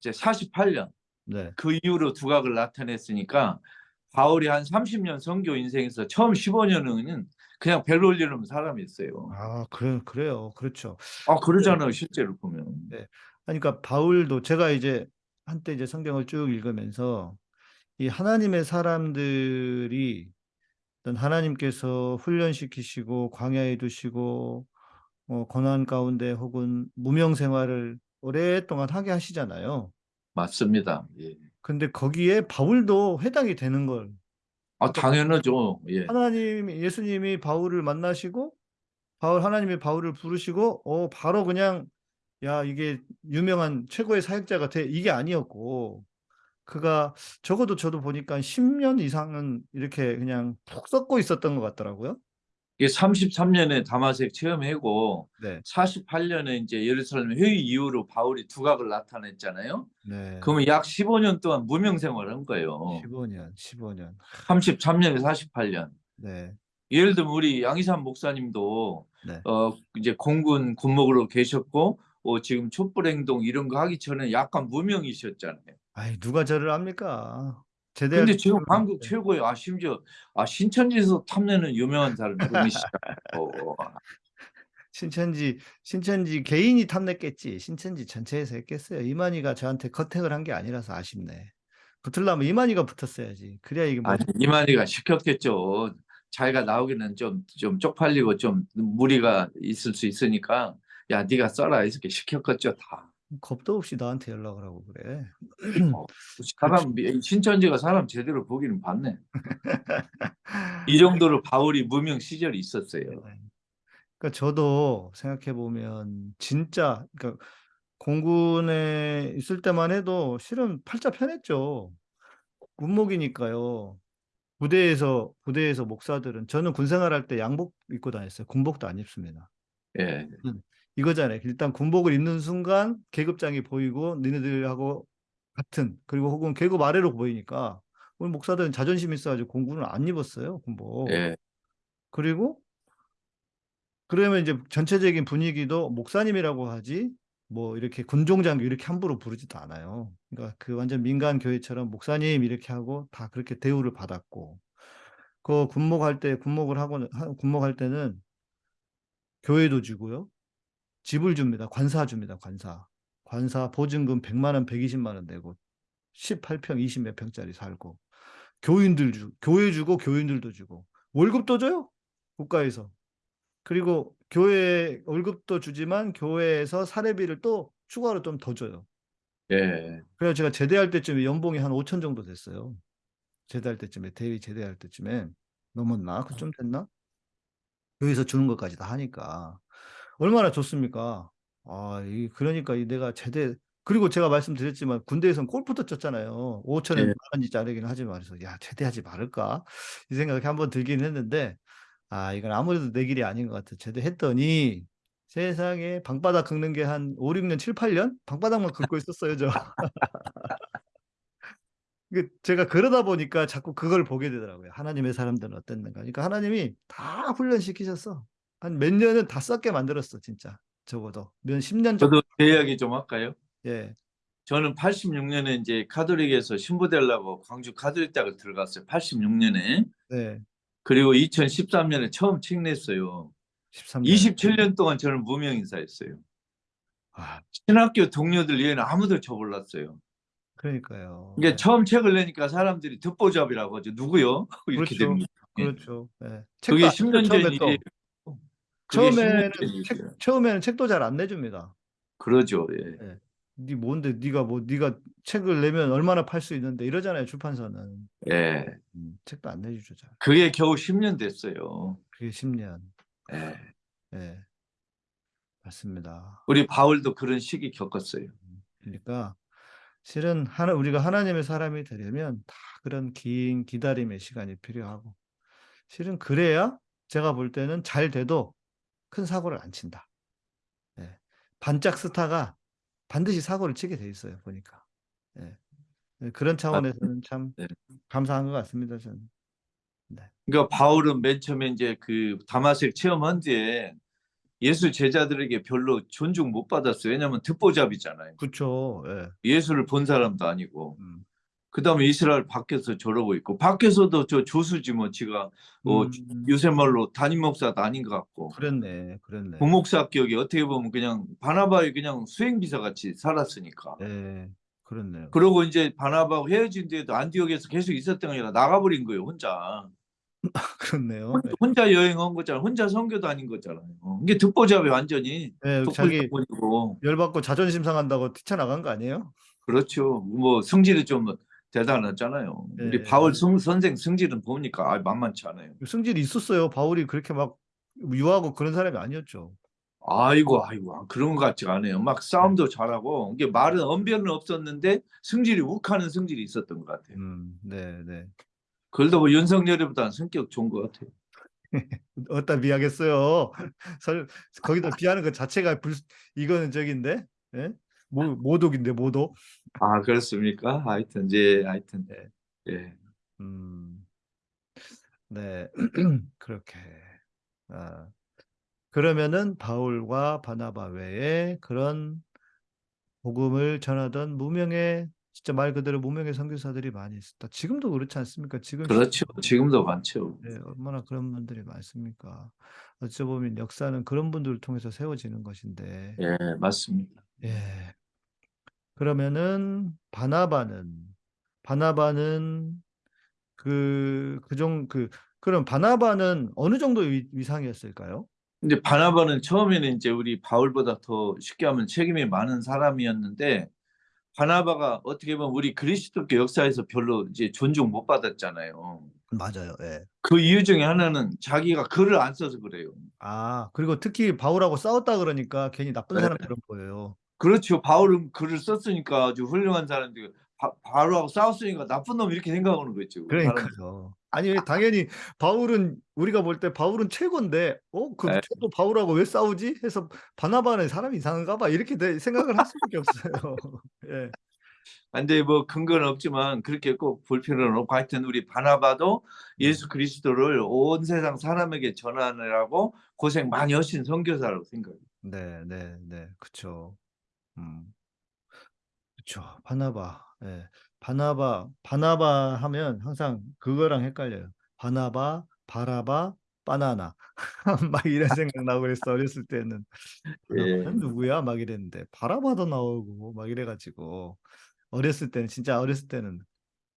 Speaker 7: 이제 48년
Speaker 6: 네.
Speaker 7: 그 이후로 두각을 나타냈으니까 바울이 한 30년 선교 인생에서 처음 15년은 그냥 별볼일 없는 사람이었어요.
Speaker 6: 아, 그래 그래요. 그렇죠.
Speaker 7: 아 그러잖아요 실제로 보면.
Speaker 6: 네. 그러니까 바울도 제가 이제 한때 이제 성경을 쭉 읽으면서 이 하나님의 사람들이 하나님께서 훈련시키시고 광야에 두시고 어, 고난 가운데 혹은 무명 생활을 오랫동안 하게 하시잖아요.
Speaker 7: 맞습니다. 예.
Speaker 6: 근데 거기에 바울도 해당이 되는 걸
Speaker 7: 아 당연하죠. 예.
Speaker 6: 하나님 예수님이 바울을 만나시고 바울 하나님이 바울을 부르시고 어 바로 그냥 야 이게 유명한 최고의 사역자 같아 이게 아니었고 그가 적어도 저도 보니까 10년 이상은 이렇게 그냥 푹 썩고 있었던 것 같더라고요.
Speaker 7: 이게 33년에 다마색 체험하고
Speaker 6: 네,
Speaker 7: 48년에 이제 예루살렘 회의 이후로 바울이 두각을 나타냈잖아요.
Speaker 6: 네.
Speaker 7: 그러면 약 15년 동안 무명 생활을 한 거예요.
Speaker 6: 15년, 15년.
Speaker 7: 33년에 48년.
Speaker 6: 네,
Speaker 7: 예를 들면 우리 양희삼 목사님도
Speaker 6: 네.
Speaker 7: 어 이제 공군 군목으로 계셨고 어, 지금 촛불 행동 이런 거 하기 전에 약간 무명이셨잖아요.
Speaker 6: 아이 누가 저를 압니까? 제대할
Speaker 7: 근데 지금 한국
Speaker 6: 네.
Speaker 7: 최고의 아 심지어 아 신천지에서 탐내는 유명한 사람 누구시고 [LAUGHS]
Speaker 6: 신천지 신천지 개인이 탐냈겠지 신천지 전체에서 했겠어요 이만희가 저한테 컨택을 한 게 아니라서 아쉽네 붙으려면 이만희가 붙었어야지 그래야 이게 뭐
Speaker 7: 아니 이만희가 시켰겠죠. 자기가 나오기는 좀 좀 쪽팔리고 좀 무리가 있을 수 있으니까 야 네가 써라 이렇게 시켰겠죠 다.
Speaker 6: 겁도 없이 나한테 연락을 하고 그래.
Speaker 7: 사람 [LAUGHS] 신천지가 사람 제대로 보기는 봤네. [LAUGHS] 이 정도로 바울이 무명 시절이 있었어요.
Speaker 6: 그러니까 저도 생각해 보면 진짜 그러니까 공군에 있을 때만 해도 실은 팔자 편했죠. 군목이니까요. 부대에서 부대에서 목사들은 저는 군생활할 때 양복 입고 다녔어요. 군복도 안 입습니다.
Speaker 7: 예.
Speaker 6: 이거잖아요. 일단 군복을 입는 순간 계급장이 보이고 니네들하고 같은 그리고 혹은 계급 아래로 보이니까 우리 목사들은 자존심 있어가지고 공군을 안 입었어요 군복.
Speaker 7: 예.
Speaker 6: 그리고 그러면 이제 전체적인 분위기도 목사님이라고 하지 뭐 이렇게 군종장교 이렇게 함부로 부르지도 않아요. 그러니까 그 완전 민간 교회처럼 목사님 이렇게 하고 다 그렇게 대우를 받았고 그 군목할 때 군목을 하고 하- 군목할 때는 교회도 주고요. 집을 줍니다. 관사 줍니다. 관사. 관사 보증금 100만 원, 120만 원 내고 18평, 20몇 평짜리 살고 교인들 주 교회 주고 교인들도 주고 월급도 줘요. 국가에서. 그리고 교회 월급도 주지만 교회에서 사례비를 또 추가로 좀 더 줘요.
Speaker 7: 예.
Speaker 6: 그래서 제가 제대할 때쯤에 연봉이 한 5천 정도 됐어요. 제대할 때쯤에 대위 제대할 때쯤에 넘었나? 그좀 됐나? 여기서 주는 것까지 다 하니까 얼마나 좋습니까? 아, 이 그러니까 이 내가 제대 그리고 제가 말씀드렸지만 군대에선 골프도 쳤잖아요. 5천에
Speaker 7: 예.
Speaker 6: 만 원짜리긴 하지만 그래서 야 제대하지 말을까 이 생각이 한번 들긴 했는데 아 이건 아무래도 내 길이 아닌 것 같아. 제대했더니 세상에 방바닥 긁는 게 한 5, 6년, 7, 8년 방바닥만 긁고 있었어요 저. [LAUGHS] 그 제가 그러다 보니까 자꾸 그걸 보게 되더라고요. 하나님의 사람들은 어땠는가. 그러니까 하나님이 다 훈련시키셨어. 한 몇 년은 다 썩게 만들었어, 진짜. 적어도. 몇 10년 정도.
Speaker 7: 저도 제 이야기 좀 할까요?
Speaker 6: 예.
Speaker 7: 저는 86년에 이제 카톨릭에서 신부 되려고 광주 카톨릭 대학을 들어갔어요. 86년에.
Speaker 6: 네.
Speaker 7: 그리고 2013년에 처음 책 냈어요.
Speaker 6: 13년.
Speaker 7: 27년 동안 저는 무명 인사였어요.
Speaker 6: 아,
Speaker 7: 신학교 동료들 이외에는 아무도 저 몰랐어요.
Speaker 6: 그러니까요.
Speaker 7: 이게
Speaker 6: 네.
Speaker 7: 처음 책을 내니까 사람들이 듣보잡이라고 하죠. 누구요? [LAUGHS] 이렇게
Speaker 6: 그렇죠.
Speaker 7: 됩니다. 예.
Speaker 6: 그렇죠. 네.
Speaker 7: 그게
Speaker 6: 책도 안
Speaker 7: 10년
Speaker 6: 처음에
Speaker 7: 전
Speaker 6: 또.
Speaker 7: 일이에요.
Speaker 6: 처음에는
Speaker 7: 10년 전
Speaker 6: 책. 처음에는 책도 잘 안 내줍니다.
Speaker 7: 그러죠. 예.
Speaker 6: 네 뭔데 네가 뭐 네가 책을 내면 얼마나 팔 수 있는데 이러잖아요 출판사는
Speaker 7: 예.
Speaker 6: 음, 책도 안 내주죠 잘
Speaker 7: 그게 겨우 10년 됐어요.
Speaker 6: 그게 10년
Speaker 7: 예.
Speaker 6: 예 맞습니다
Speaker 7: 우리 바울도 그런 시기 겪었어요.
Speaker 6: 그러니까 실은 하나 우리가 하나님의 사람이 되려면 다 그런 긴 기다림의 시간이 필요하고 실은 그래야 제가 볼 때는 잘 돼도 큰 사고를 안 친다 예. 반짝 스타가 반드시 사고를 치게 돼 있어요 보니까 예. 예, 그런 차원에서는 참
Speaker 7: 네.
Speaker 6: 감사한 것 같습니다 저는
Speaker 7: 그러니까 바울은 맨 처음에 이제 그 다마색 체험한 뒤에 예수 제자들에게 별로 존중 못 받았어요. 왜냐하면 듣보잡이잖아요.
Speaker 6: 그렇죠 예.
Speaker 7: 예수를 본 사람도 아니고.
Speaker 6: 음.
Speaker 7: 그 다음에 이스라엘 밖에서 저러고 있고 밖에서도 저 조수지 뭐 지가 뭐
Speaker 6: 음,
Speaker 7: 요새 말로 담임 목사도 아닌 것 같고.
Speaker 6: 그랬네 그랬네.
Speaker 7: 부목사 격이 어떻게 보면 그냥 바나바의 그냥 수행비서 같이 살았으니까.
Speaker 6: 예 그렇네요.
Speaker 7: 그러고 이제 바나바하고 헤어진 뒤에도 안디옥에서 계속 있었던 게 아니라 나가버린 거예요 혼자. [LAUGHS]
Speaker 6: 그렇네요.
Speaker 7: 혼자, 혼자 여행한 거잖아 혼자 선교도 아닌 거잖아요. 어, 이게 듣보잡이 완전히
Speaker 6: 예, 자기 열받고 자존심 상한다고 뛰쳐나간 거 아니에요?
Speaker 7: 그렇죠. 뭐 성질이 좀 대단하잖아요 우리
Speaker 6: 예.
Speaker 7: 바울 성, 선생 성질은 보니까 아, 만만치 않아요
Speaker 6: 승질이 있었어요 바울이 그렇게 막 유하고 그런 사람이 아니었죠
Speaker 7: 아이고 아이고 그런 것 같지가 않아요. 막 싸움도 잘하고 이게 말은 언변은 없었는데 승질이 욱하는 성질이 있었던 것 같아요.
Speaker 6: 음, 네, 네.
Speaker 7: 그걸도 뭐 윤석열이보다는 성격 좋은 것 같아요. [LAUGHS]
Speaker 6: 어디다 비하겠어요. [LAUGHS] 설, 거기다 비하는 것 자체가 불, 이거는 저긴데, 예? 모, 모독인데, 모독.
Speaker 7: 아 그렇습니까? 하여튼 이제 하여튼
Speaker 6: 네.
Speaker 7: 예.
Speaker 6: 음, 네, [CLEARS THROAT] 그렇게. 아, 그러면은 바울과 바나바 외에 그런 복음을 전하던 무명의 진짜 말 그대로 무명의 선교사들이 많이 있었다. 지금도 그렇지 않습니까? 지금
Speaker 7: 그렇죠. 지금도 많죠.
Speaker 6: 네, 얼마나 그런 분들이 많습니까? 어찌 보면 역사는 그런 분들을 통해서 세워지는 것인데,
Speaker 7: 예 맞습니다.
Speaker 6: 예. 그러면은 바나바는 바나바는 그 그정 그 그럼 바나바는 어느 정도 위, 위상이었을까요?
Speaker 7: 근데 바나바는 처음에는 이제 우리 바울보다 더 쉽게 하면 책임이 많은 사람이었는데 바나바가 어떻게 보면 우리 그리스도교 역사에서 별로 이제 존중 못 받았잖아요.
Speaker 6: 맞아요. 예.
Speaker 7: 그 이유 중에 하나는 자기가 글을 안 써서 그래요.
Speaker 6: 아, 그리고 특히 바울하고 싸웠다 그러니까 괜히 나쁜
Speaker 7: 네.
Speaker 6: 사람처럼 보여요.
Speaker 7: 그렇죠. 바울은 글을 썼으니까 아주 훌륭한 사람들 바, 바울하고 싸웠으니까 나쁜 놈 이렇게 생각하는 거죠. 사람들이.
Speaker 6: 그러니까요. 아니 당연히 바울은 우리가 볼 때 바울은 최고인데 어? 그
Speaker 7: 네.
Speaker 6: 최고 바울하고 왜 싸우지? 해서 바나바는 사람이 이상한가 봐 이렇게 내- 생각을 할 수밖에 없어요. [LAUGHS] 예.
Speaker 7: 근데 뭐 근거는 없지만 그렇게 꼭 볼 필요는 없고 하여튼 우리 바나바도 예수 그리스도를 온 세상 사람에게 전하느라고 고생 많이 하신 선교사라고 생각해요.
Speaker 6: 네, 네, 네. 그쵸. 음. 그쵸. 바나바. 예. 바나바, 바나바 하면 항상 그거랑 헷갈려요. 바나바, 바라바, 바나나. [LAUGHS] 막 이런 생각 나고 그랬어. 어렸을 때는. 바나바는 누구야? 막 이랬는데. 바라바도 나오고 막 이래 가지고. 어렸을 때는, 진짜 어렸을 때는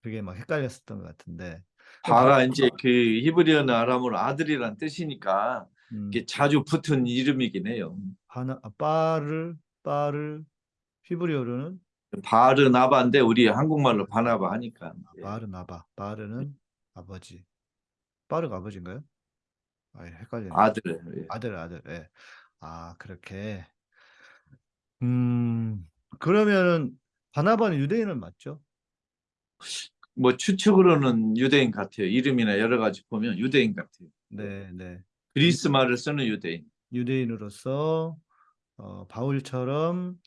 Speaker 6: 그게 막 헷갈렸었던 것 같은데.
Speaker 7: 바가 이제 그 히브리어나 아람어로 아들이란 뜻이니까
Speaker 6: 음,
Speaker 7: 이게 자주 붙은 이름이긴 해요.
Speaker 6: 바나, 아, 빠를, 빠를, 히브리어로는
Speaker 7: 바르나바인데 우리 한국말로 바나바 하니까. 예.
Speaker 6: 바르나바. 바르는 아버지. 빠르가 아버지인가요? 아, 헷갈리네.
Speaker 7: 아들. 예.
Speaker 6: 아들, 아들. 예. 아, 그렇게. 음, 그러면은 바나바는 유대인은 맞죠?
Speaker 7: 뭐 추측으로는 유대인 같아요. 이름이나 여러 가지 보면 유대인 같아요.
Speaker 6: 네, 네.
Speaker 7: 그리스 말을 쓰는 유대인.
Speaker 6: 유대인으로서 어, 바울처럼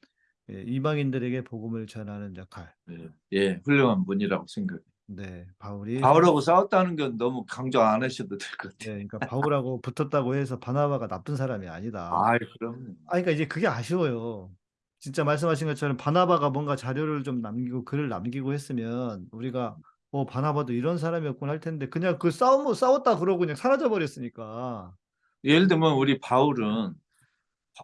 Speaker 6: 예, 이방인들에게 복음을 전하는 역할.
Speaker 7: 예, 예, 훌륭한 분이라고 생각해요.
Speaker 6: 네, 바울이
Speaker 7: 바울하고 싸웠다는 건 너무 강조 안 하셔도 될것
Speaker 6: 네,
Speaker 7: 같아요.
Speaker 6: 그러니까 바울하고 붙었다고 해서 바나바가 나쁜 사람이 아니다.
Speaker 7: 아, 그럼
Speaker 6: 아, 그러니까 이제 그게 아쉬워요. 진짜 말씀하신 것처럼 바나바가 뭔가 자료를 좀 남기고 글을 남기고 했으면 우리가 어 바나바도 이런 사람이었구나 할 텐데 그냥 그 싸움 싸웠다 그러고 그냥 사라져 버렸으니까
Speaker 7: 예를 들면 우리 바울은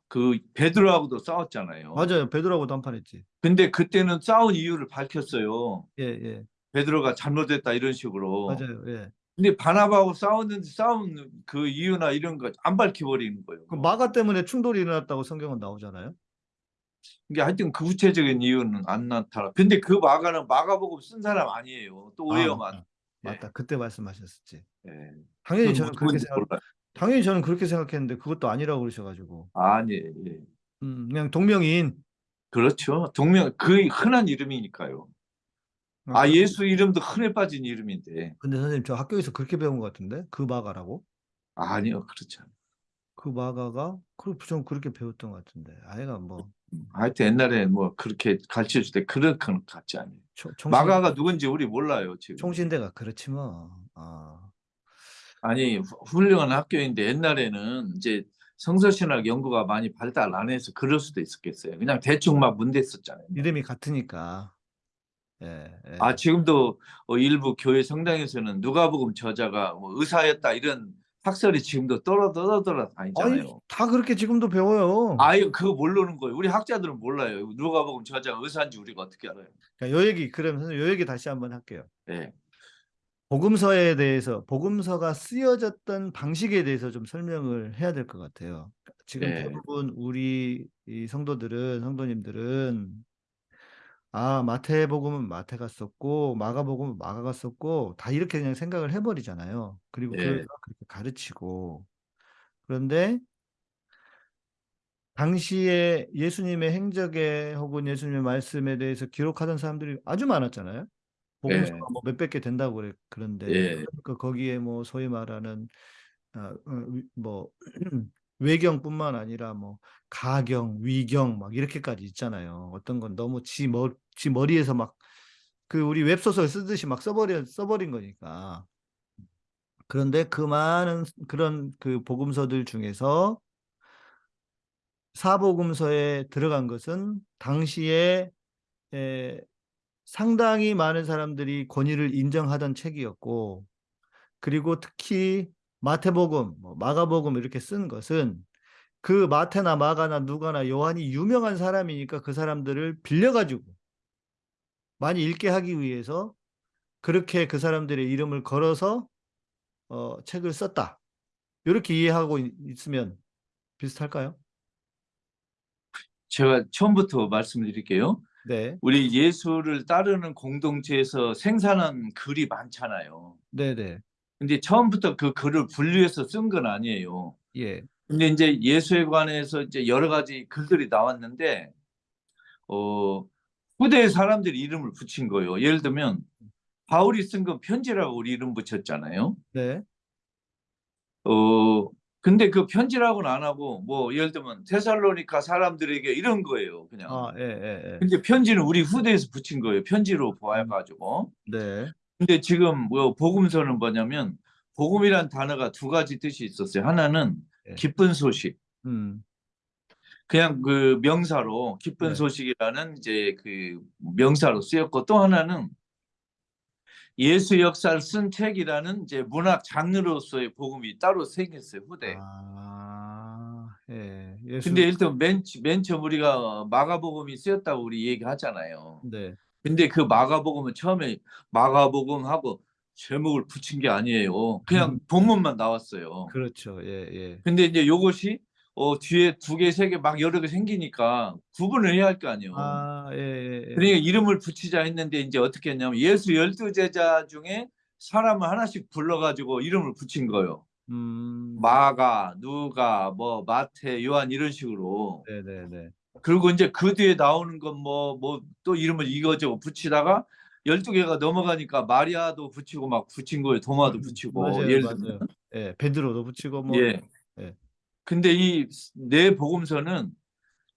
Speaker 7: 그 베드로하고도 싸웠잖아요.
Speaker 6: 맞아요 베드로하고도 한판 했지
Speaker 7: 근데 그때는 싸운 이유를 밝혔어요.
Speaker 6: 예 예
Speaker 7: 베드로가 잘못했다 이런 식으로.
Speaker 6: 맞아요 예
Speaker 7: 근데 바나바하고 싸웠는데 싸운 그 이유나 이런 거 안 밝혀버리는 거예요.
Speaker 6: 그 마가 때문에 충돌이 일어났다고 성경은 나오잖아요
Speaker 7: 이게 하여튼 그 구체적인 이유는 안 나타나. 근데 그 마가는 마가복음 쓴 사람 아니에요. 또
Speaker 6: 아,
Speaker 7: 오해요만.
Speaker 6: 맞다. 맞다 그때 말씀하셨었지
Speaker 7: 예.
Speaker 6: 당연히 저는 그렇게
Speaker 7: 누군지
Speaker 6: 생각
Speaker 7: 몰라요.
Speaker 6: 당연히 저는 그렇게 생각했는데 그것도 아니라고 그러셔가지고
Speaker 7: 아니, 예.
Speaker 6: 음, 그냥 동명이인
Speaker 7: 그렇죠. 동명 그 흔한 이름이니까요. 아
Speaker 6: 그-
Speaker 7: 예수 이름도 흔해 빠진 이름인데
Speaker 6: 근데 선생님 저 학교에서 그렇게 배운 것 같은데 그 마가라고
Speaker 7: 아니요 않아요.
Speaker 6: 그 마가가 그전 그렇게 배웠던 것 같은데 아이가 뭐
Speaker 7: 음, 하여튼 옛날에 뭐 그렇게 가르쳐 줄 때 그런 건 같지 않아요.
Speaker 6: 초, 총신,
Speaker 7: 마가가 누군지 우리 몰라요 지금.
Speaker 6: 총신대가 그렇지 뭐 아,
Speaker 7: 아니 후- 훌륭한 학교인데 옛날에는 이제 성서신학 연구가 많이 발달 안 해서 그럴 수도 있었겠어요. 그냥 대충 막 문댔었잖아요.
Speaker 6: 이름이 같으니까 예, 예.
Speaker 7: 아 지금도 어, 일부 교회 성당에서는 누가복음 저자가 뭐 의사였다 이런 학설이 지금도 떨어 떨어 떨어
Speaker 6: 아니
Speaker 7: 다니잖아요.
Speaker 6: 다 그렇게 지금도 배워요
Speaker 7: 아유 그거 모르는 거예요. 우리 학자들은 몰라요. 누가복음 저자가 의사인지 우리가 어떻게 알아요?
Speaker 6: 그러니까 요 얘기 선생님 요 얘기 다시 한번 할게요
Speaker 7: 네.
Speaker 6: 복음서에 대해서 복음서가 쓰여졌던 방식에 대해서 좀 설명을 해야 될 것 같아요 지금
Speaker 7: 네.
Speaker 6: 대부분 우리 이 성도들은 성도님들은 아 마태복음은 마태가 썼고 마가복음은 마가가 썼고 다 이렇게 그냥 생각을 해버리잖아요. 그리고
Speaker 7: 네.
Speaker 6: 그렇게 가르치고 그런데 당시에 예수님의 행적에 혹은 예수님의 말씀에 대해서 기록하던 사람들이 아주 많았잖아요. 복음서가
Speaker 7: 네.
Speaker 6: 뭐 몇백 개 된다고 그래 그런데
Speaker 7: 예.
Speaker 6: 그러니까 거기에 뭐 소위 말하는 아, 어, 위- 뭐 [CLEARS THROAT] 외경뿐만 아니라 뭐 가경, 위경 막 이렇게까지 있잖아요. 어떤 건 너무 지, 머, 지 머리에서 막 그 우리 웹소설 쓰듯이 막 써버려 써버린 거니까. 그런데 그 많은 그런 그 복음서들 중에서 사복음서에 들어간 것은 당시에 에, 상당히 많은 사람들이 권위를 인정하던 책이었고, 그리고 특히 마태복음, 뭐 마가복음 이렇게 쓴 것은 그 마태나 마가나 누가나 요한이 유명한 사람이니까 그 사람들을 빌려가지고 많이 읽게 하기 위해서 그렇게 그 사람들의 이름을 걸어서 어, 책을 썼다. 이렇게 이해하고 있- 있으면 비슷할까요?
Speaker 7: 제가 처음부터 말씀드릴게요.
Speaker 6: 네,
Speaker 7: 우리 예수를 따르는 공동체에서 생산한 글이 많잖아요.
Speaker 6: 네, 네,
Speaker 7: 근데 처음부터 그 글을 분류해서 쓴 건 아니에요.
Speaker 6: 예,
Speaker 7: 근데 이제 예수에 관해서 이제 여러 가지 글들이 나왔는데, 어, 후대의 사람들이 이름을 붙인 거예요. 예를 들면, 바울이 쓴 건 편지라고 우리 이름 붙였잖아요.
Speaker 6: 네,
Speaker 7: 어, 근데 그 편지라고는 안 하고, 뭐, 예를 들면, 테살로니카 사람들에게 이런 거예요. 그냥.
Speaker 6: 아, 예, 예, 예,
Speaker 7: 근데 편지는 우리 후대에서 붙인 거예요. 편지로 보아가지고.
Speaker 6: 네,
Speaker 7: 근데 지금 뭐 복음서는 뭐냐면 복음이란 단어가 두 가지 뜻이 있었어요. 하나는
Speaker 6: 네.
Speaker 7: 기쁜 소식.
Speaker 6: 음,
Speaker 7: 그냥 그 명사로 기쁜
Speaker 6: 네.
Speaker 7: 소식이라는 이제 그 명사로 쓰였고 또 하나는 예수 역사를 쓴 책이라는 이제 문학 장르로서의 복음이 따로 생겼어요. 후대.
Speaker 6: 아, 예, 예수,
Speaker 7: 근데 일단 맨, 맨 처음 우리가 마가복음이 쓰였다고 우리 얘기하잖아요.
Speaker 6: 네,
Speaker 7: 근데 그 마가복음은 처음에 마가복음하고 제목을 붙인 게 아니에요. 그냥
Speaker 6: 음.
Speaker 7: 본문만 나왔어요.
Speaker 6: 그렇죠, 예, 예,
Speaker 7: 근데 이제 요것이 어, 뒤에 두 개, 세 개 막 여러 개 생기니까 구분을 해야 할 거 아니에요.
Speaker 6: 아, 예, 예, 예.
Speaker 7: 그러니까 이름을 붙이자 했는데 이제 어떻게 했냐면 예수 열두 제자 중에 사람을 하나씩 불러가지고 이름을 붙인 거예요.
Speaker 6: 음,
Speaker 7: 마가, 누가, 뭐 마태, 요한 이런 식으로.
Speaker 6: 네, 네, 네.
Speaker 7: 그리고 이제 그 뒤에 나오는 건 뭐 뭐 또 이름을 이거저거 붙이다가 12개가 넘어가니까 마리아도 붙이고 막 붙인 거예요. 도마도 붙이고
Speaker 6: 음, 맞아요,
Speaker 7: 예를
Speaker 6: 맞아요.
Speaker 7: 들면
Speaker 6: 예, 베드로도 붙이고 뭐,
Speaker 7: 예.
Speaker 6: 예.
Speaker 7: 근데 이 내 복음서는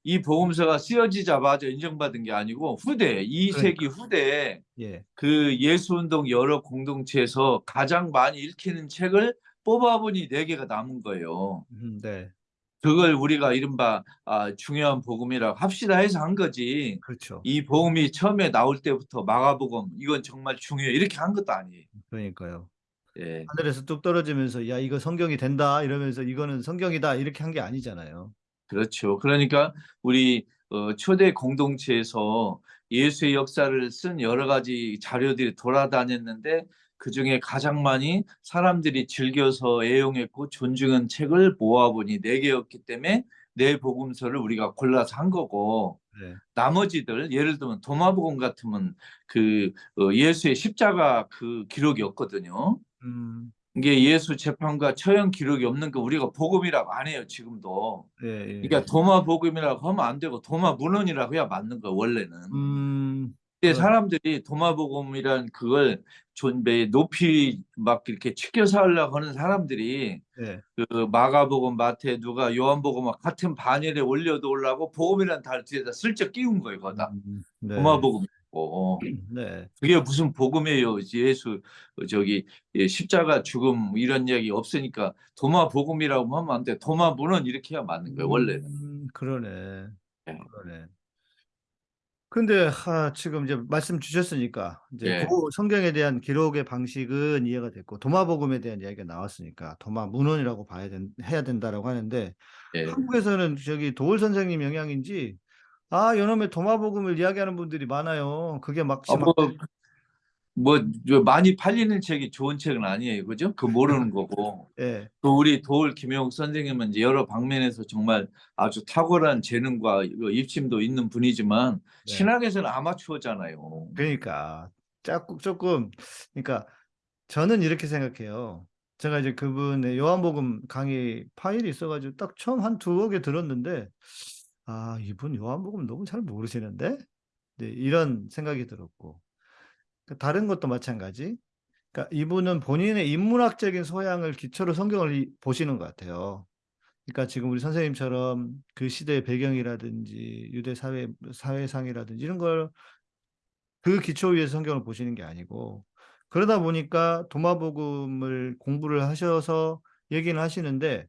Speaker 7: 이 복음서가 쓰여지자마자 인정받은 게 아니고 후대 이
Speaker 6: 그러니까.
Speaker 7: 세기 후대에
Speaker 6: 예,
Speaker 7: 그 예수 운동 여러 공동체에서 가장 많이 읽히는 책을 뽑아보니 네 개가 남은 거예요.
Speaker 6: 음, 네,
Speaker 7: 그걸 우리가 이른바 아, 중요한 복음이라고 합시다 해서 한 거지.
Speaker 6: 그렇죠.
Speaker 7: 이 복음이 처음에 나올 때부터 마가복음 이건 정말 중요해 이렇게 한 것도 아니에요.
Speaker 6: 그러니까요.
Speaker 7: 예.
Speaker 6: 하늘에서 뚝 떨어지면서 야 이거 성경이 된다 이러면서 이거는 성경이다 이렇게 한 게 아니잖아요.
Speaker 7: 그렇죠. 그러니까 우리 어, 초대 공동체에서 예수의 역사를 쓴 여러 가지 자료들이 돌아다녔는데 그 중에 가장 많이 사람들이 즐겨서 애용했고 존중한 책을 모아보니 네 개였기 때문에 네 복음서를 우리가 골라서 한 거고
Speaker 6: 네.
Speaker 7: 나머지들 예를 들면 도마복음 같으면 그 어, 예수의 십자가 그 기록이었거든요.
Speaker 6: 음,
Speaker 7: 이게 예수 재판과 처형 기록이 없는 거 우리가 복음이라고 안 해요 지금도.
Speaker 6: 예, 예.
Speaker 7: 그러니까 도마 복음이라고 하면 안 되고 도마 문헌이라고 해야 맞는 거 원래는.
Speaker 6: 음,
Speaker 7: 근데. 사람들이 도마 복음이란 그걸 존배 높이 막 이렇게 치켜서 하려고 하는 사람들이
Speaker 6: 예.
Speaker 7: 그 마가복음, 마태, 누가 요한복음 같은 반열에 올려도 올라고 복음이란 달 뒤에다 슬쩍 끼운 거예요 거다.
Speaker 6: 음, 네.
Speaker 7: 도마 복음 이고 [CLEARS THROAT]
Speaker 6: 네.
Speaker 7: 그게 무슨 복음이에요? 예수 어, 저기 예, 십자가 죽음 이런 이야기 없으니까 도마 복음이라고 하면 안 돼. 도마 문헌 이렇게 해야 맞는 거예요 원래는.
Speaker 6: 음, 그러네.
Speaker 7: 예.
Speaker 6: 그러네. 근데 하, 지금 이제 말씀 주셨으니까 이제
Speaker 7: 예.
Speaker 6: 그 성경에 대한 기록의 방식은 이해가 됐고 도마복음에 대한 이야기가 나왔으니까 도마 문헌이라고 봐야 된, 해야 된다라고 하는데
Speaker 7: 예.
Speaker 6: 한국에서는 저기 도울 선생님 영향인지 아 요놈의 도마복음을 이야기하는 분들이 많아요. 그게 막
Speaker 7: 아, 뭐, 뭐, 저 많이 팔리는 책이 좋은 책은 아니에요. 그죠? 그 모르는 거고.
Speaker 6: 예.
Speaker 7: 또 우리 도울 김영욱 선생님은 이제 여러 방면에서 정말 아주 탁월한 재능과 입심도 있는 분이지만
Speaker 6: 네.
Speaker 7: 신학에서는 아마추어잖아요.
Speaker 6: 그러니까 조금 조금 그러니까 저는 이렇게 생각해요. 제가 이제 그분의 요한복음 강의 파일이 있어가지고 딱 처음 한 두어 개 들었는데 아 이분 요한복음 너무 잘 모르시는데 네, 이런 생각이 들었고 그 다른 것도 마찬가지. 그러니까 이분은 본인의 인문학적인 소양을 기초로 성경을 이- 보시는 것 같아요. 그러니까 지금 우리 선생님처럼 그 시대의 배경이라든지 유대 사회 사회상이라든지 이런 걸 그 기초 위에서 성경을 보시는 게 아니고 그러다 보니까 도마복음을 공부를 하셔서 얘기는 하시는데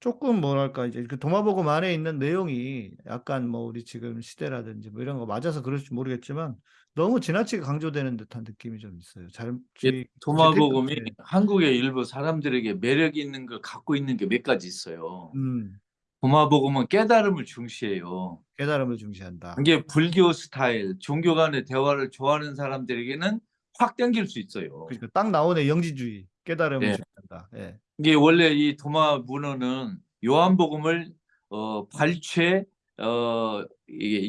Speaker 6: 조금 뭐랄까 이제 그 도마복음 안에 있는 내용이 약간 뭐 우리 지금 시대라든지 뭐 이런 거 맞아서 그럴지 모르겠지만 너무 지나치게 강조되는 듯한 느낌이 좀 있어요. 잘
Speaker 7: 예,
Speaker 6: 이-
Speaker 7: 도마복음이
Speaker 6: 네.
Speaker 7: 한국의 일부 사람들에게 매력 있는 걸 갖고 있는 게 몇 가지 있어요.
Speaker 6: 음,
Speaker 7: 도마복음은 깨달음을 중시해요.
Speaker 6: 깨달음을 중시한다.
Speaker 7: 이게 불교 스타일, 종교 간의 대화를 좋아하는 사람들에게는 확 땡길 수 있어요.
Speaker 6: 그러니까 딱 나오네 영지주의 깨달음을
Speaker 7: 예.
Speaker 6: 중시한다. 예.
Speaker 7: 이게 원래 이 도마 문헌은 요한복음을 어, 발췌, 어,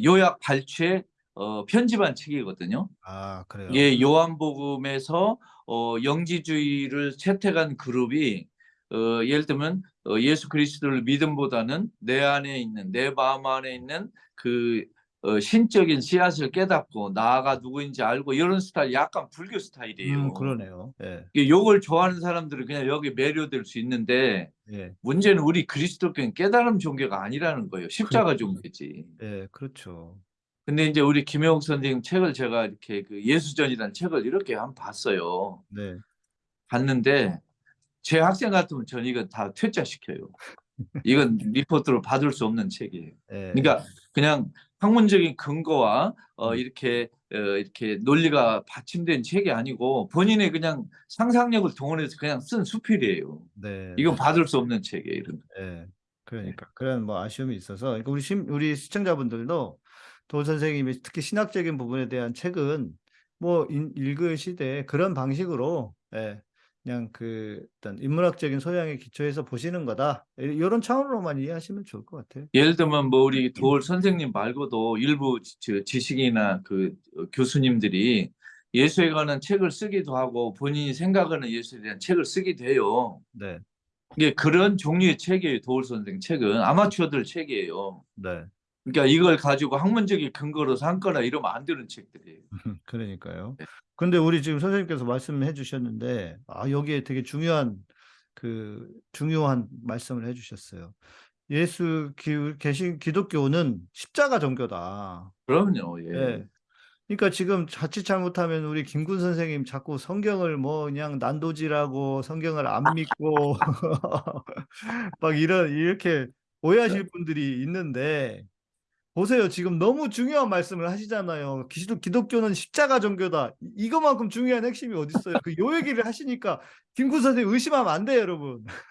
Speaker 7: 요약 발췌, 어, 편집한 책이거든요.
Speaker 6: 아 그래요.
Speaker 7: 이게 요한복음에서 어, 영지주의를 채택한 그룹이 어, 예를 들면 어, 예수 그리스도를 믿음보다는 내 안에 있는 내 마음 안에 있는 그 어, 신적인 씨앗을 깨닫고 나가 누구인지 알고 이런 스타일 약간 불교 스타일이에요.
Speaker 6: 음, 그러네요. 예.
Speaker 7: 요걸 좋아하는 사람들은 그냥 여기 매료될 수 있는데
Speaker 6: 예.
Speaker 7: 문제는 우리 그리스도교는 깨달음 종교가 아니라는 거예요. 십자가
Speaker 6: 그렇죠.
Speaker 7: 종교지.
Speaker 6: 예, 그렇죠.
Speaker 7: 근데 이제 우리 김영욱 선생님 책을 제가 이렇게 그 예수전이라는 책을 이렇게 한번 봤어요.
Speaker 6: 네.
Speaker 7: 봤는데 제 학생 같으면 전 이건 다 퇴짜시켜요. 이건 리포트로 받을 수 없는 책이에요.
Speaker 6: 예.
Speaker 7: 그러니까 그냥 학문적인 근거와 어,
Speaker 6: 음.
Speaker 7: 이렇게 어, 이렇게 논리가 받침된 책이 아니고 본인의 그냥 상상력을 동원해서 그냥 쓴 수필이에요.
Speaker 6: 네.
Speaker 7: 이건 받을 수 없는 책이에요. 이런. 거.
Speaker 6: 예. 그러니까 그런 뭐 아쉬움이 있어서 그러니까 우리 심, 우리 시청자분들도 도 선생님이 특히 신학적인 부분에 대한 책은 뭐 인- 읽으시되 그런 방식으로 예. 그냥 그 어떤 인문학적인 소양에 기초해서 보시는 거다. 이런 차원으로만 이해하시면 좋을 것 같아요.
Speaker 7: 예를 들면 뭐 우리 도올 선생님 말고도 일부 지- 지식이나 그 어, 교수님들이 예수에 관한 책을 쓰기도 하고 본인이 생각하는 예수에 대한 책을 쓰기도 해요.
Speaker 6: 네.
Speaker 7: 이게 그런 종류의 책이에요. 도올 선생 책은 아마추어들 책이에요.
Speaker 6: 네.
Speaker 7: 그러니까 이걸 가지고 학문적인 근거로 삼거나 이러면 안 되는 책들이에요. [LAUGHS]
Speaker 6: 그러니까요.
Speaker 7: 네.
Speaker 6: 근데 우리 지금 선생님께서 말씀해 주셨는데 아 여기에 되게 중요한 그 중요한 말씀을 해 주셨어요. 예수 기, 계신 기독교는 십자가 종교다.
Speaker 7: 그럼요. 예.
Speaker 6: 예. 그러니까 지금 자칫 잘못하면 우리 김군 선생님 자꾸 성경을 뭐 그냥 난도질하고 성경을 안 믿고 [LAUGHS] 막 이런 이렇게 오해하실 분들이 있는데 보세요. 지금 너무 중요한 말씀을 하시잖아요. 기독, 기독교는 십자가 종교다. 이- 이거만큼 중요한 핵심이 어디 있어요? 그 요 얘기를 하시니까 김구 선생님 의심하면 안 돼요, 여러분. [LAUGHS]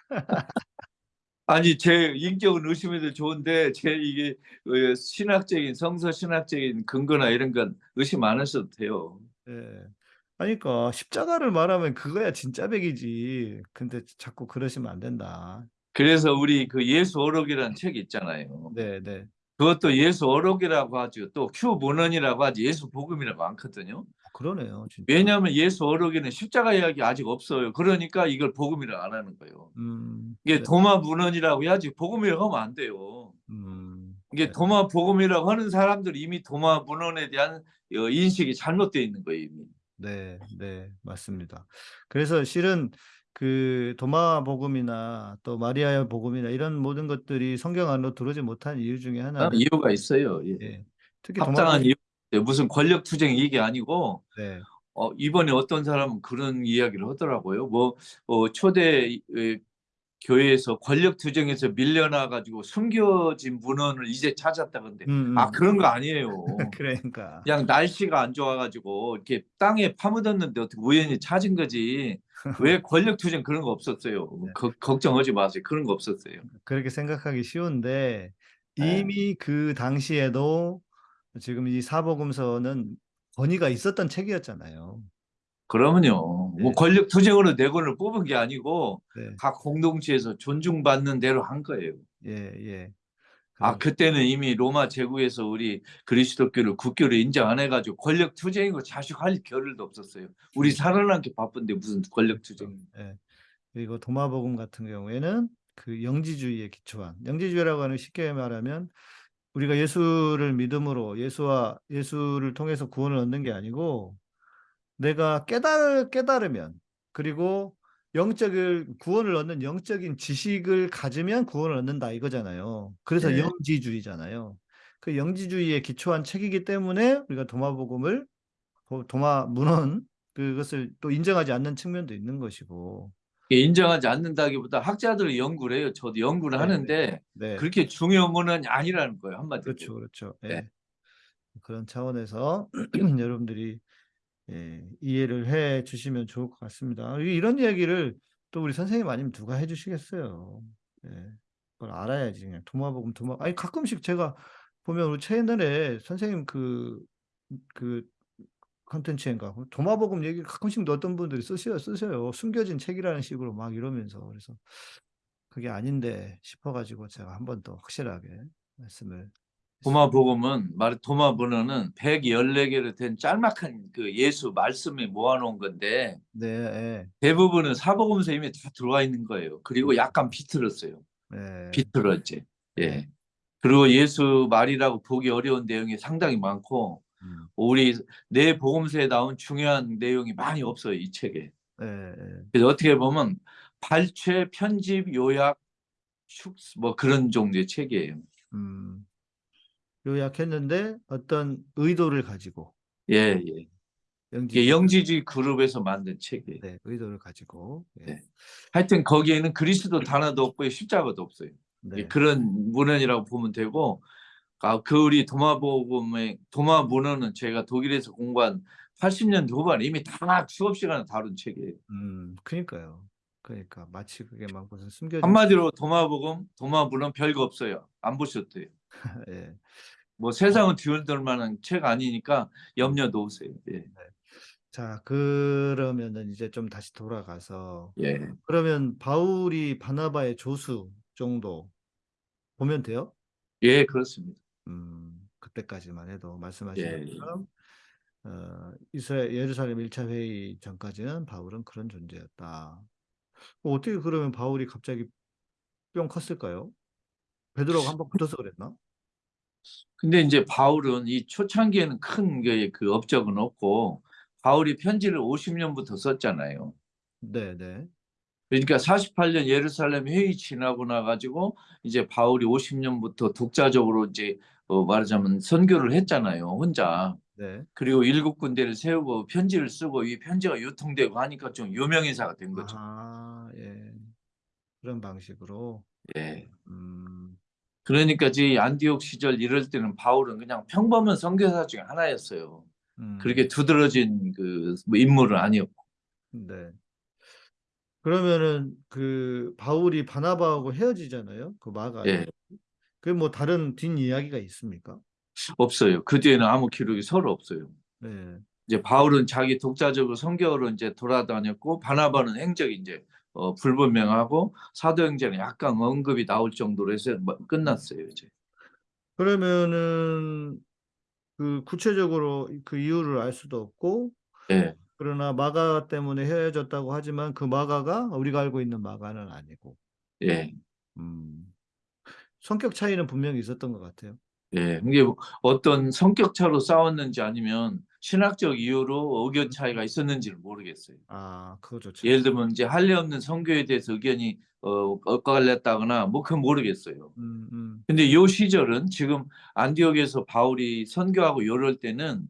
Speaker 7: 아니 제 인격은 의심해도 좋은데 제 이게 어, 신학적인 성서 신학적인 근거나 이런 건 의심 안 하셔도 돼요.
Speaker 6: 예. 그러니까 십자가를 말하면 그거야 진짜 백이지. 근데 자꾸 그러시면 안 된다.
Speaker 7: 그래서 우리 그 예수 어록이라는 책이 있잖아요.
Speaker 6: 네, 네.
Speaker 7: 그것도 예수 어록이라고 하죠. 또 큐 문헌이라고 하지 예수 복음이라고 않거든요.
Speaker 6: 그러네요, 진짜.
Speaker 7: 왜냐하면 예수 어록에는 십자가 이야기 아직 없어요. 그러니까 이걸 복음이라고 안 하는 거예요.
Speaker 6: 음,
Speaker 7: 이게
Speaker 6: 네.
Speaker 7: 도마 문헌이라고 해야지 복음이라고 하면 안 돼요.
Speaker 6: 음,
Speaker 7: 이게
Speaker 6: 네.
Speaker 7: 도마 복음이라고 하는 사람들이 이미 도마 문헌에 대한 어, 인식이 잘못되어 있는 거예요. 이미.
Speaker 6: 네, 네, 맞습니다. 그래서 실은 그 도마 복음이나 또 마리아의 복음이나 이런 모든 것들이 성경 안으로 들어오지 못한 이유 중에
Speaker 7: 아,
Speaker 6: 하나는
Speaker 7: 이유가 있어요. 예.
Speaker 6: 예, 특히 도마
Speaker 7: 합당한
Speaker 6: 복음,
Speaker 7: 이유. 무슨 권력 투쟁 이게 아니고
Speaker 6: 네,
Speaker 7: 어, 이번에 어떤 사람은 그런 이야기를 하더라고요. 뭐 어, 초대 에, 교회에서 권력 투쟁에서 밀려나 가지고 숨겨진 문헌을 이제 찾았다 근데
Speaker 6: 음,
Speaker 7: 아
Speaker 6: 음.
Speaker 7: 그런 거 아니에요. [LAUGHS]
Speaker 6: 그러니까
Speaker 7: 그냥 날씨가 안 좋아 가지고 이렇게 땅에 파묻었는데 어떻게 우연히 찾은 거지. 왜 [LAUGHS] 권력 투쟁 그런 거 없었어요.
Speaker 6: 네.
Speaker 7: 거- 걱정하지 마세요. 그런 거 없었어요.
Speaker 6: 그렇게 생각하기 쉬운데
Speaker 7: 네.
Speaker 6: 이미 그 당시에도 지금 이 사복음서는 권위가 있었던 책이었잖아요.
Speaker 7: 그러면요.
Speaker 6: 네.
Speaker 7: 뭐 권력 투쟁으로 네 권을 뽑은 게 아니고
Speaker 6: 네,
Speaker 7: 각 공동체에서 존중받는 대로 한 거예요.
Speaker 6: 예, 예.
Speaker 7: 아
Speaker 6: 그래서-
Speaker 7: 그때는 이미 로마 제국에서 우리 그리스도교를 국교를 인정 안 해가지고 권력 투쟁이고 자식할 겨를도 없었어요. 우리 살아남기 바쁜데 무슨 권력 투쟁?
Speaker 6: 예. 그리고 도마복음 같은 경우에는 그 영지주의에 기초한 영지주의라고 하는 쉽게 말하면 우리가 예수를 믿음으로 예수와 예수를 통해서 구원을 얻는 게 아니고 내가 깨달 깨달으면 그리고 영적을 구원을 얻는 영적인 지식을 가지면 구원을 얻는다 이거잖아요. 그래서
Speaker 7: 네.
Speaker 6: 영지주의잖아요. 그 영지주의에 기초한 책이기 때문에 우리가 도마복음을 도- 도마 문헌 그것을 또 인정하지 않는 측면도 있는 것이고
Speaker 7: 인정하지 않는다기보다 학자들이 연구를 해요. 저도 연구를
Speaker 6: 네,
Speaker 7: 하는데
Speaker 6: 네.
Speaker 7: 그렇게 중요한 거는 아니라는 거예요. 한마디로.
Speaker 6: 그렇죠, 그렇죠. 예.
Speaker 7: 네.
Speaker 6: 그런 차원에서 [CLEARS THROAT] 여러분들이 예, 이해를 해 주시면 좋을 것 같습니다. 이- 이런 이야기를 또 우리 선생님 아니면 누가 해 주시겠어요. 예. 그걸 알아야지 그냥 도마복음 도마 아니 가끔씩 제가 보면 우리 채널에 선생님 그 그 컨텐츠인가 도마복음 얘기 가끔씩 어떤 분들이 쓰셔요 쓰셔요 숨겨진 책이라는 식으로 막 이러면서 그래서 그게 아닌데 싶어가지고 제가 한 번 더 확실하게 말씀을
Speaker 7: 도마 복음은 말 도마 번호는 114개로 된 짤막한 그 예수 말씀에 모아놓은 건데
Speaker 6: 네, 예,
Speaker 7: 대부분은 사복음서 이미 다 들어와 있는 거예요. 그리고 약간 비틀었어요.
Speaker 6: 네.
Speaker 7: 비틀었지. 예. 그리고 예수 말이라고 보기 어려운 내용이 상당히 많고
Speaker 6: 음,
Speaker 7: 우리 내 복음서에 나온 중요한 내용이 많이 없어요 이 책에.
Speaker 6: 예, 예.
Speaker 7: 그래서 어떻게 보면 발췌, 편집, 요약, 축, 뭐 그런 종류의 책이에요.
Speaker 6: 음, 요약했는데 어떤 의도를 가지고
Speaker 7: 예, 예.
Speaker 6: 영지
Speaker 7: 이게 영지주의 그룹에서 만든 책이에요.
Speaker 6: 네, 의도를 가지고 예,
Speaker 7: 네. 하여튼 거기에는 그리스도 단어도 없고 십자가도 없어요.
Speaker 6: 네,
Speaker 7: 그런 문헌이라고 보면 되고 아, 그 우리 도마복음의 도마 문헌은 제가 독일에서 공부한 80년대 후반에 이미 다 수업 시간에 다룬 책이에요.
Speaker 6: 음, 그러니까요. 그러니까 마치 그게 막 무슨 숨겨진
Speaker 7: 한마디로 도마복음, 도마 문헌 별거 없어요. 안 돼요. [LAUGHS]
Speaker 6: 예,
Speaker 7: 뭐 세상은 뒤흔들 만한 책 아니니까 염려 놓으세요. 예.
Speaker 6: 자 그러면은 이제 좀 다시 돌아가서
Speaker 7: 예.
Speaker 6: 그러면 바울이 바나바의 조수 정도 보면 돼요?
Speaker 7: 예, 그렇습니다.
Speaker 6: 음, 그때까지만 해도 말씀하신
Speaker 7: 예, 예.
Speaker 6: 것처럼 어, 이스라엘 예루살렘 1차 회의 전까지는 바울은 그런 존재였다. 뭐 어떻게 그러면 바울이 갑자기 뿅 컸을까요? 베드로가 한번 붙어서 그랬나?
Speaker 7: 근데 이제 바울은 이 초창기에는 큰그 업적은 없고 바울이 편지를 50년부터 썼잖아요.
Speaker 6: 네, 네.
Speaker 7: 그러니까 48년 예루살렘 회의 지나고 나가지고 이제 바울이 50년부터 독자적으로 이제 어 말하자면 선교를 했잖아요. 혼자.
Speaker 6: 네.
Speaker 7: 그리고 일곱 군데를 세우고 편지를 쓰고 이 편지가 유통되고 하니까 좀 유명인사가 된 거죠.
Speaker 6: 아, 예. 그런 방식으로.
Speaker 7: 예.
Speaker 6: 음,
Speaker 7: 그러니까 이 안디옥 시절 이럴 때는 바울은 그냥 평범한 선교사 중에 하나였어요.
Speaker 6: 음,
Speaker 7: 그렇게 두드러진 그뭐 인물은 아니었고.
Speaker 6: 네. 그러면은 그 바울이 바나바하고 헤어지잖아요. 그 마가.
Speaker 7: 예.
Speaker 6: 그뭐 다른 뒷 이야기가 있습니까?
Speaker 7: 없어요. 그 뒤에는 아무 기록이 서로 없어요.
Speaker 6: 네.
Speaker 7: 이제 바울은 자기 독자적으로 성경으로 이제 돌아다녔고 바나바는 행적이 이제 어, 불분명하고 사도행전에 약간 언급이 나올 정도로 해서 뭐 끝났어요 이제.
Speaker 6: 그러면은 그 구체적으로 그 이유를 알 수도 없고
Speaker 7: 예,
Speaker 6: 그러나 마가 때문에 헤어졌다고 하지만 그 마가가 우리가 알고 있는 마가는 아니고
Speaker 7: 예,
Speaker 6: 음, 성격 차이는 분명히 있었던 것 같아요.
Speaker 7: 예. 이게 어떤 성격 차로 싸웠는지 아니면 신학적 이유로 의견 차이가 있었는지를 모르겠어요.
Speaker 6: 아, 그거죠. 참.
Speaker 7: 예를 들면 이제 할례 없는 성교에 대해서 의견이 어, 엇갈렸다거나 뭐 그건 모르겠어요.
Speaker 6: 음, 음,
Speaker 7: 근데 요 시절은 지금 안디옥에서 바울이 선교하고 요럴 때는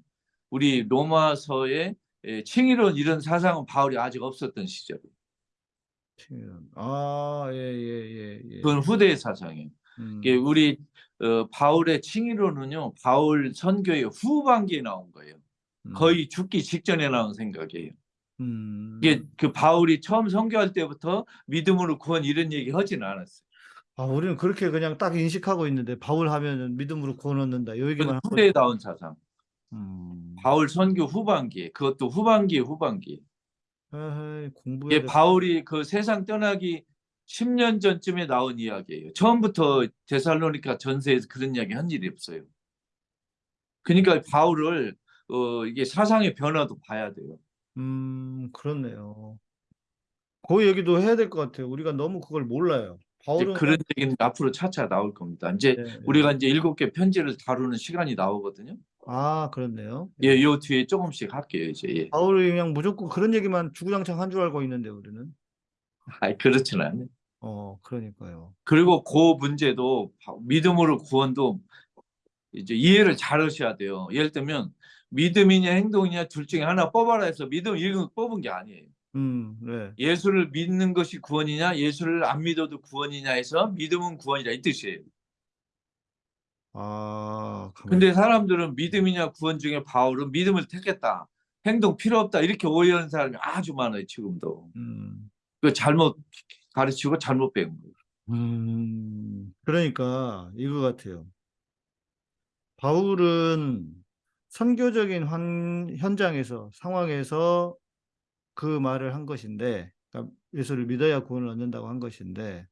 Speaker 7: 우리 로마서의 예, 칭의론 이런 사상은 바울이 아직 없었던 시절이에요.
Speaker 6: 칭의론. 아, 예, 예, 예, 예.
Speaker 7: 그건 후대의 사상이에요.
Speaker 6: 음,
Speaker 7: 우리 어, 바울의 칭의론은요, 바울 선교의 후반기에 나온 거예요.
Speaker 6: 음,
Speaker 7: 거의 죽기 직전에 나온 생각이에요.
Speaker 6: 음.
Speaker 7: 이게 그 바울이 처음 선교할 때부터 믿음으로 구원 이런 얘기 하지는 않았어요.
Speaker 6: 아, 우리는 그렇게 그냥 딱 인식하고 있는데 바울 하면은 믿음으로 구원 얻는다. 요 얘기만
Speaker 7: 나온 사상.
Speaker 6: 음.
Speaker 7: 바울 선교 후반기에 그것도 후반기.
Speaker 6: 공부해야
Speaker 7: 이게
Speaker 6: 돼.
Speaker 7: 바울이 그 세상 떠나기 10년 전쯤에 나온 이야기예요. 처음부터 데살로니카 전세에서 그런 이야기 한 일이 없어요. 그러니까 바울을 어, 이게 사상의 변화도 봐야 돼요.
Speaker 6: 음, 그렇네요. 그 얘기도 해야 될 것 같아요. 우리가 너무 그걸 몰라요. 바울은
Speaker 7: 그런 얘기는 앞으로 차차 나올 겁니다. 이제
Speaker 6: 네, 네.
Speaker 7: 우리가 이제 일곱 개 편지를 다루는 시간이 나오거든요.
Speaker 6: 아, 그렇네요.
Speaker 7: 예, 요 뒤에 조금씩 할게요, 이제. 예.
Speaker 6: 바울이 그냥 무조건 그런 얘기만 주구장창 한 줄 알고 있는데 우리는. [LAUGHS]
Speaker 7: 아이, 그렇진 않아요.
Speaker 6: 어, 그러니까요.
Speaker 7: 그리고 그 문제도 바- 믿음으로 구원도 이제 이해를 잘 하셔야 돼요. 예를 들면 믿음이냐 행동이냐 둘 중에 하나 뽑아라 해서 믿음 이거 뽑은 게 아니에요.
Speaker 6: 음, 네.
Speaker 7: 예수를 믿는 것이 구원이냐 예수를 안 믿어도 구원이냐 해서 믿음은 구원이라 이 뜻이에요.
Speaker 6: 아, 가만히
Speaker 7: 근데 사람들은 믿음이냐 구원 중에 바울은 믿음을 택했다. 행동 필요 없다. 이렇게 오해하는 사람이 아주 많아요. 지금도.
Speaker 6: 음,
Speaker 7: 그 잘못 가르치고 잘못 배운 거예요.
Speaker 6: 음, 그러니까 이거 같아요. 바울은 선교적인 환, 현장에서 상황에서 그 말을 한 것인데, 그러니까 예수를 믿어야 구원을 얻는다고 한 것인데,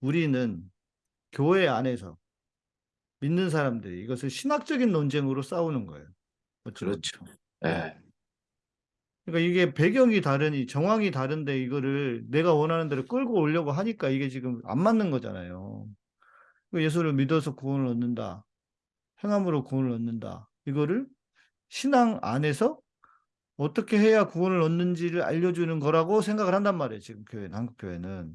Speaker 6: 우리는 교회 안에서 믿는 사람들이 이것을 신학적인 논쟁으로 싸우는 거예요. 보면.
Speaker 7: 그렇죠. 예.
Speaker 6: 그러니까 이게 배경이 다르니 정황이 다른데 이거를 내가 원하는 대로 끌고 오려고 하니까 이게 지금 안 맞는 거잖아요. 그 예수를 믿어서 구원을 얻는다. 행함으로 구원을 얻는다. 이거를 신앙 안에서 어떻게 해야 구원을 얻는지를 알려주는 거라고 생각을 한단 말이에요. 지금 교회는, 한국 교회는.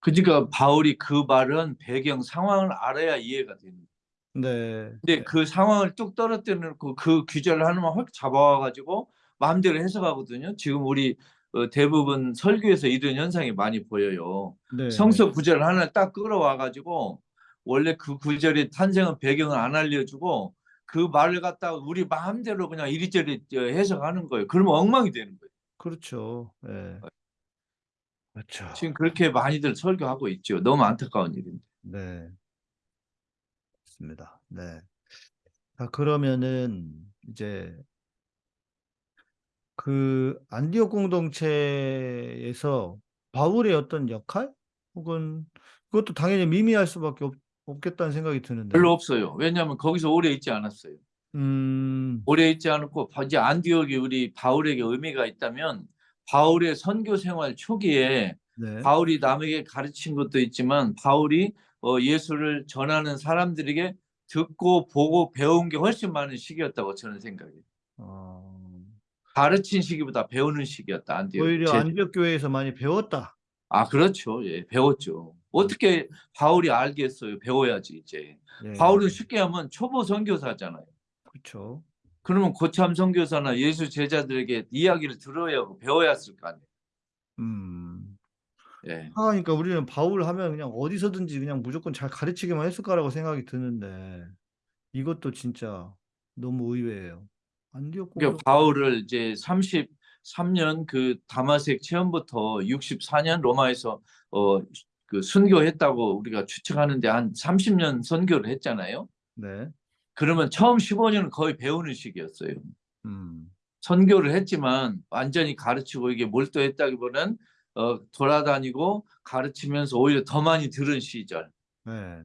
Speaker 7: 그러니까 바울이 그 말은 배경 상황을 알아야 이해가 됩니다.
Speaker 6: 네.
Speaker 7: 근데 그 상황을 뚝 떨어뜨려 놓고 그 규절을 하나만 확 잡아와 가지고 마음대로 해석하거든요. 지금 우리 어, 대부분 설교에서 이런 현상이 많이 보여요.
Speaker 6: 네.
Speaker 7: 성서 구절 하나를 딱 끌어와 가지고 원래 그 구절의 탄생은 배경을 안 알려주고 그 말을 갖다가 우리 마음대로 그냥 이리저리 저 해석하는 거예요. 그러면 엉망이 되는 거예요.
Speaker 6: 그렇죠. 네. 그렇죠.
Speaker 7: 지금 그렇게 많이들 설교하고 있죠. 너무 안타까운 일인데.
Speaker 6: 네. 맞습니다. 네. 자, 그러면은 이제 그 안디옥 공동체에서 바울의 어떤 역할 혹은 그것도 당연히 미미할 수밖에 없, 없겠다는 생각이 드는데.
Speaker 7: 별로 없어요. 왜냐하면 거기서 오래 있지 않았어요.
Speaker 6: 음,
Speaker 7: 오래 있지 않고 이제 안디옥이 우리 바울에게 의미가 있다면 바울의 선교 생활 초기에
Speaker 6: 네.
Speaker 7: 바울이 남에게 가르친 것도 있지만 바울이 어, 예수를 전하는 사람들에게 듣고 보고 배운 게 훨씬 많은 시기였다고 저는 생각해요.
Speaker 6: 어,
Speaker 7: 가르친 시기보다 배우는 시기였다. 안디옥.
Speaker 6: 오히려
Speaker 7: 제-
Speaker 6: 안디옥 교회에서 많이 배웠다.
Speaker 7: 아 그렇죠. 예, 배웠죠. 어떻게 바울이 알겠어요? 배워야지 이제.
Speaker 6: 예,
Speaker 7: 바울은 쉽게 하면 초보 선교사잖아요.
Speaker 6: 그렇죠.
Speaker 7: 그러면 고참 선교사나 예수 제자들에게 이야기를 들어야 하고 배워야 했을 거 아니에요.
Speaker 6: 음,
Speaker 7: 예.
Speaker 6: 하니까 우리는 바울 하면 그냥 어디서든지 그냥 무조건 잘 가르치기만 했을 거라고 생각이 드는데 이것도 진짜 너무 의외예요. 안디옥
Speaker 7: 그러니까
Speaker 6: 공동
Speaker 7: 바울을 이제 33년 그 다마색 체험부터 64년 로마에서 어 그 순교했다고 우리가 추측하는데 한 30년 선교를 했잖아요.
Speaker 6: 네.
Speaker 7: 그러면 처음 15년은 거의 배우는 시기였어요.
Speaker 6: 음.
Speaker 7: 선교를 했지만 완전히 가르치고 이게 몰두했다기보다는 어, 돌아다니고 가르치면서 오히려 더 많이 들은 시절.
Speaker 6: 네.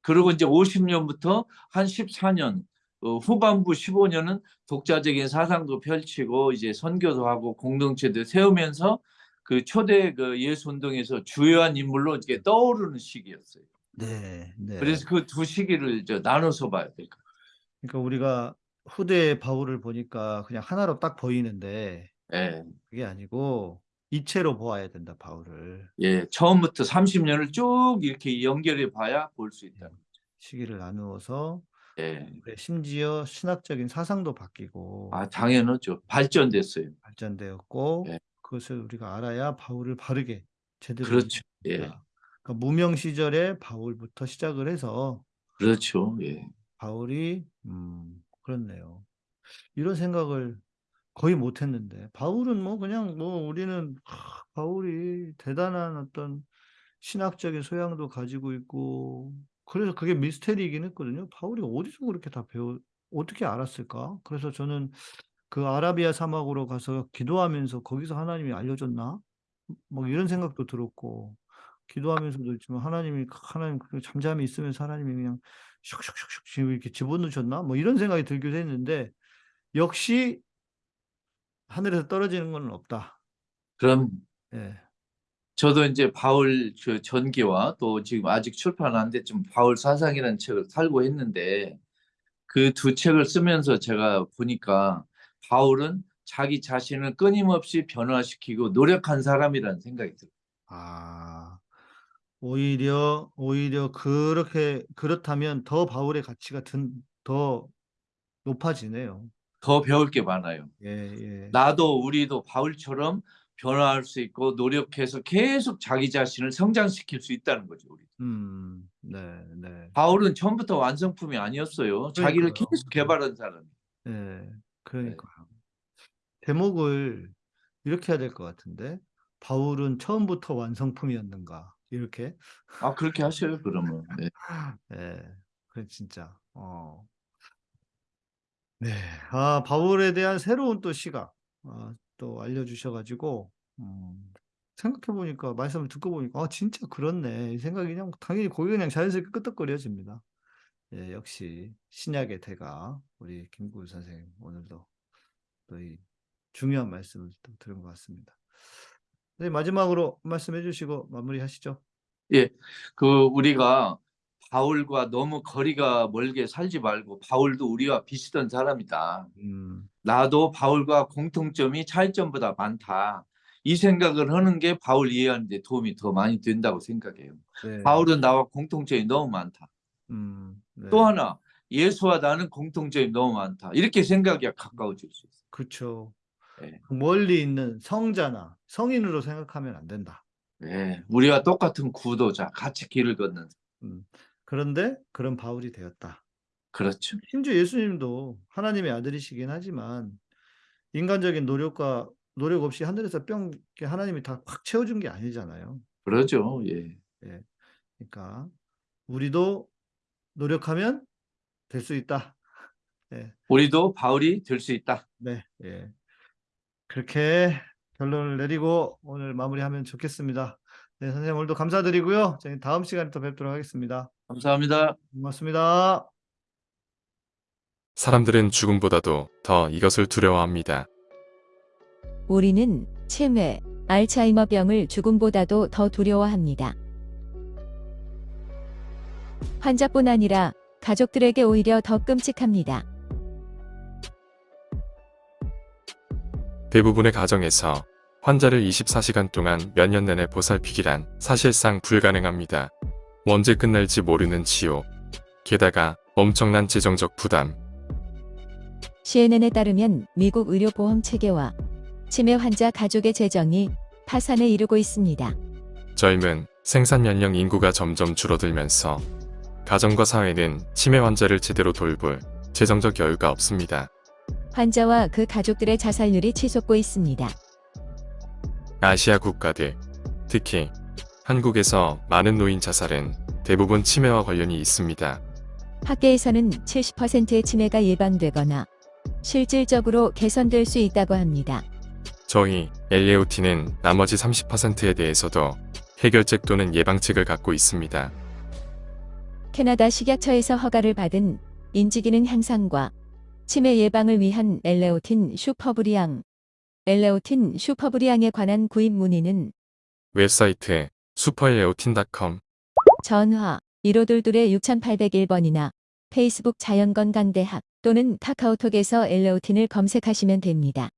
Speaker 7: 그리고 이제 50년부터 한 14년 어, 후반부 15년은 독자적인 사상도 펼치고 이제 선교도 하고 공동체도 세우면서 그 초대 그 예수 운동에서 주요한 인물로 이렇게 떠오르는 시기였어요.
Speaker 6: 네. 네.
Speaker 7: 그래서 그 두 시기를 저 나눠서 봐야 될것
Speaker 6: 그러니까 우리가 후대 바울을 보니까 그냥 하나로 딱 보이는데
Speaker 7: 같아요.
Speaker 6: 그게 아니고 이체로 보아야 된다, 바울을.
Speaker 7: 예, 예, 처음부터 30년을 쭉 이렇게 연결해 봐야 볼 수 있다.
Speaker 6: 시기를 나누어서
Speaker 7: 예.
Speaker 6: 심지어 신학적인 사상도 바뀌고
Speaker 7: 아, 당연하죠. 발전됐어요.
Speaker 6: 발전되었고
Speaker 7: 예.
Speaker 6: 그것을 우리가 알아야 바울을 바르게 제대로
Speaker 7: 그렇죠. 예.
Speaker 6: 그러니까 무명 시절에 바울부터 시작을 해서
Speaker 7: 그렇죠. 예.
Speaker 6: 바울이 음 그렇네요. 이런 생각을 거의 못 했는데 바울은 뭐 그냥 뭐 우리는 하, 바울이 대단한 어떤 신학적인 소양도 가지고 있고 그래서 그게 미스테리이긴 했거든요. 바울이 어디서 그렇게 다 배워 어떻게 알았을까? 그래서 저는 그 아라비아 사막으로 가서 기도하면서 거기서 하나님이 알려줬나? 뭐 이런 생각도 들었고 기도하면서도 있지만 하나님이 하나님 그 잠잠히 있으면서 하나님이 그냥 슉슉슉슉 이렇게 집어넣으셨나? 뭐 이런 생각이 들기도 했는데 역시 하늘에서 떨어지는 건 없다.
Speaker 7: 그럼
Speaker 6: 예.
Speaker 7: 저도 이제 바울 그 전기와 또 지금 아직 출판 안 됐지만 바울 사상이라는 책을 살고 했는데 그 두 책을 쓰면서 제가 보니까 바울은 자기 자신을 끊임없이 변화시키고 노력한 사람이라는 생각이 들어요.
Speaker 6: 아. 오히려 오히려 그렇게 그렇다면 더 바울의 가치가 든더 높아지네요.
Speaker 7: 더 배울 게 많아요.
Speaker 6: 예, 예.
Speaker 7: 나도 우리도 바울처럼 변화할 수 있고 노력해서 계속 자기 자신을 성장시킬 수 있다는 거죠. 우리.
Speaker 6: 음. 네, 네.
Speaker 7: 바울은 처음부터 완성품이 아니었어요. 자기를
Speaker 6: 그러니까요.
Speaker 7: 계속 개발한 사람.
Speaker 6: 예. 그러니까요. 제목을 이렇게 해야 될 것 같은데 바울은 처음부터 완성품이었는가? 이렇게.
Speaker 7: 아 그렇게 하셔요. 그러면. [LAUGHS] 네.
Speaker 6: 예. 그 진짜. 어. 네. 아, 바울에 대한 새로운 또 시각 아, 또 알려주셔 가지고 음, 생각해 보니까 말씀을 듣고 보니까 아, 진짜 그렇네. 이 생각이 그냥 당연히 고개 그냥 자연스럽게 끄덕거려집니다. 예, 역시 신약의 대가 우리 김구우 선생님 오늘도 또 이 중요한 말씀을 또 들은 것 같습니다. 네, 마지막으로 말씀해 주시고 마무리하시죠.
Speaker 7: 그 우리가 바울과 너무 거리가 멀게 살지 말고 바울도 우리와 비슷한 사람이다.
Speaker 6: 음,
Speaker 7: 나도 바울과 공통점이 차이점보다 많다. 이 생각을 하는 게 바울 이해하는 데 도움이 더 많이 된다고 생각해요.
Speaker 6: 네.
Speaker 7: 바울은 나와 공통점이 너무 많다.
Speaker 6: 음, 네.
Speaker 7: 또 하나 예수와 나는 공통점이 너무 많다. 이렇게 생각이 가까워질 수 있어요.
Speaker 6: 그렇죠.
Speaker 7: 네.
Speaker 6: 멀리 있는 성자나 성인으로 생각하면 안 된다.
Speaker 7: 네, 우리와 똑같은 구도자, 같이 길을 걷는.
Speaker 6: 음, 그런데 그런 바울이 되었다.
Speaker 7: 그렇죠.
Speaker 6: 심지어 예수님도 하나님의 아들이시긴 하지만 인간적인 노력과 노력 없이 하늘에서 뿅 하나님이 다 확 채워준 게 아니잖아요.
Speaker 7: 그러죠. 예.
Speaker 6: 그러니까 우리도 노력하면 될 수 있다. 예,
Speaker 7: 우리도 바울이 될 수 있다.
Speaker 6: 네, 예. 그렇게 결론을 내리고 오늘 마무리하면 좋겠습니다. 네, 선생님 오늘도 감사드리고요. 저희 다음 시간에 또 뵙도록 하겠습니다.
Speaker 7: 감사합니다.
Speaker 6: 고맙습니다.
Speaker 8: 사람들은 죽음보다도 더 이것을 두려워합니다.
Speaker 9: 우리는 치매, 알츠하이머병을 죽음보다도 더 두려워합니다. 환자뿐 아니라 가족들에게 오히려 더 끔찍합니다.
Speaker 8: 대부분의 가정에서 환자를 24시간 동안 몇 년 내내 보살피기란 사실상 불가능합니다. 언제 끝날지 모르는 치료. 게다가 엄청난 재정적 부담.
Speaker 9: CNN에 따르면 미국 의료보험 체계와 치매 환자 가족의 재정이 파산에 이르고 있습니다.
Speaker 8: 젊은 생산 연령 인구가 점점 줄어들면서 가정과 사회는 치매 환자를 제대로 돌볼 재정적 여유가 없습니다.
Speaker 9: 환자와 그 가족들의 자살률이 치솟고 있습니다.
Speaker 8: 아시아 국가들, 특히 한국에서 많은 노인 자살은 대부분 치매와 관련이 있습니다.
Speaker 9: 학계에서는 70%의 치매가 예방되거나 실질적으로 개선될 수 있다고 합니다.
Speaker 8: 저희 엘레오티는 나머지 30%에 대해서도 해결책 또는 예방책을 갖고 있습니다.
Speaker 9: 캐나다 식약처에서 허가를 받은 인지기능 향상과 치매 예방을 위한 엘레오틴 슈퍼브리앙 엘레오틴 슈퍼브리앙에 관한 구입 문의는
Speaker 8: 웹사이트 슈퍼엘레오틴.com
Speaker 9: 전화 1522 6801번이나 페이스북 자연건강대학 또는 카카오톡에서 엘레오틴을 검색하시면 됩니다.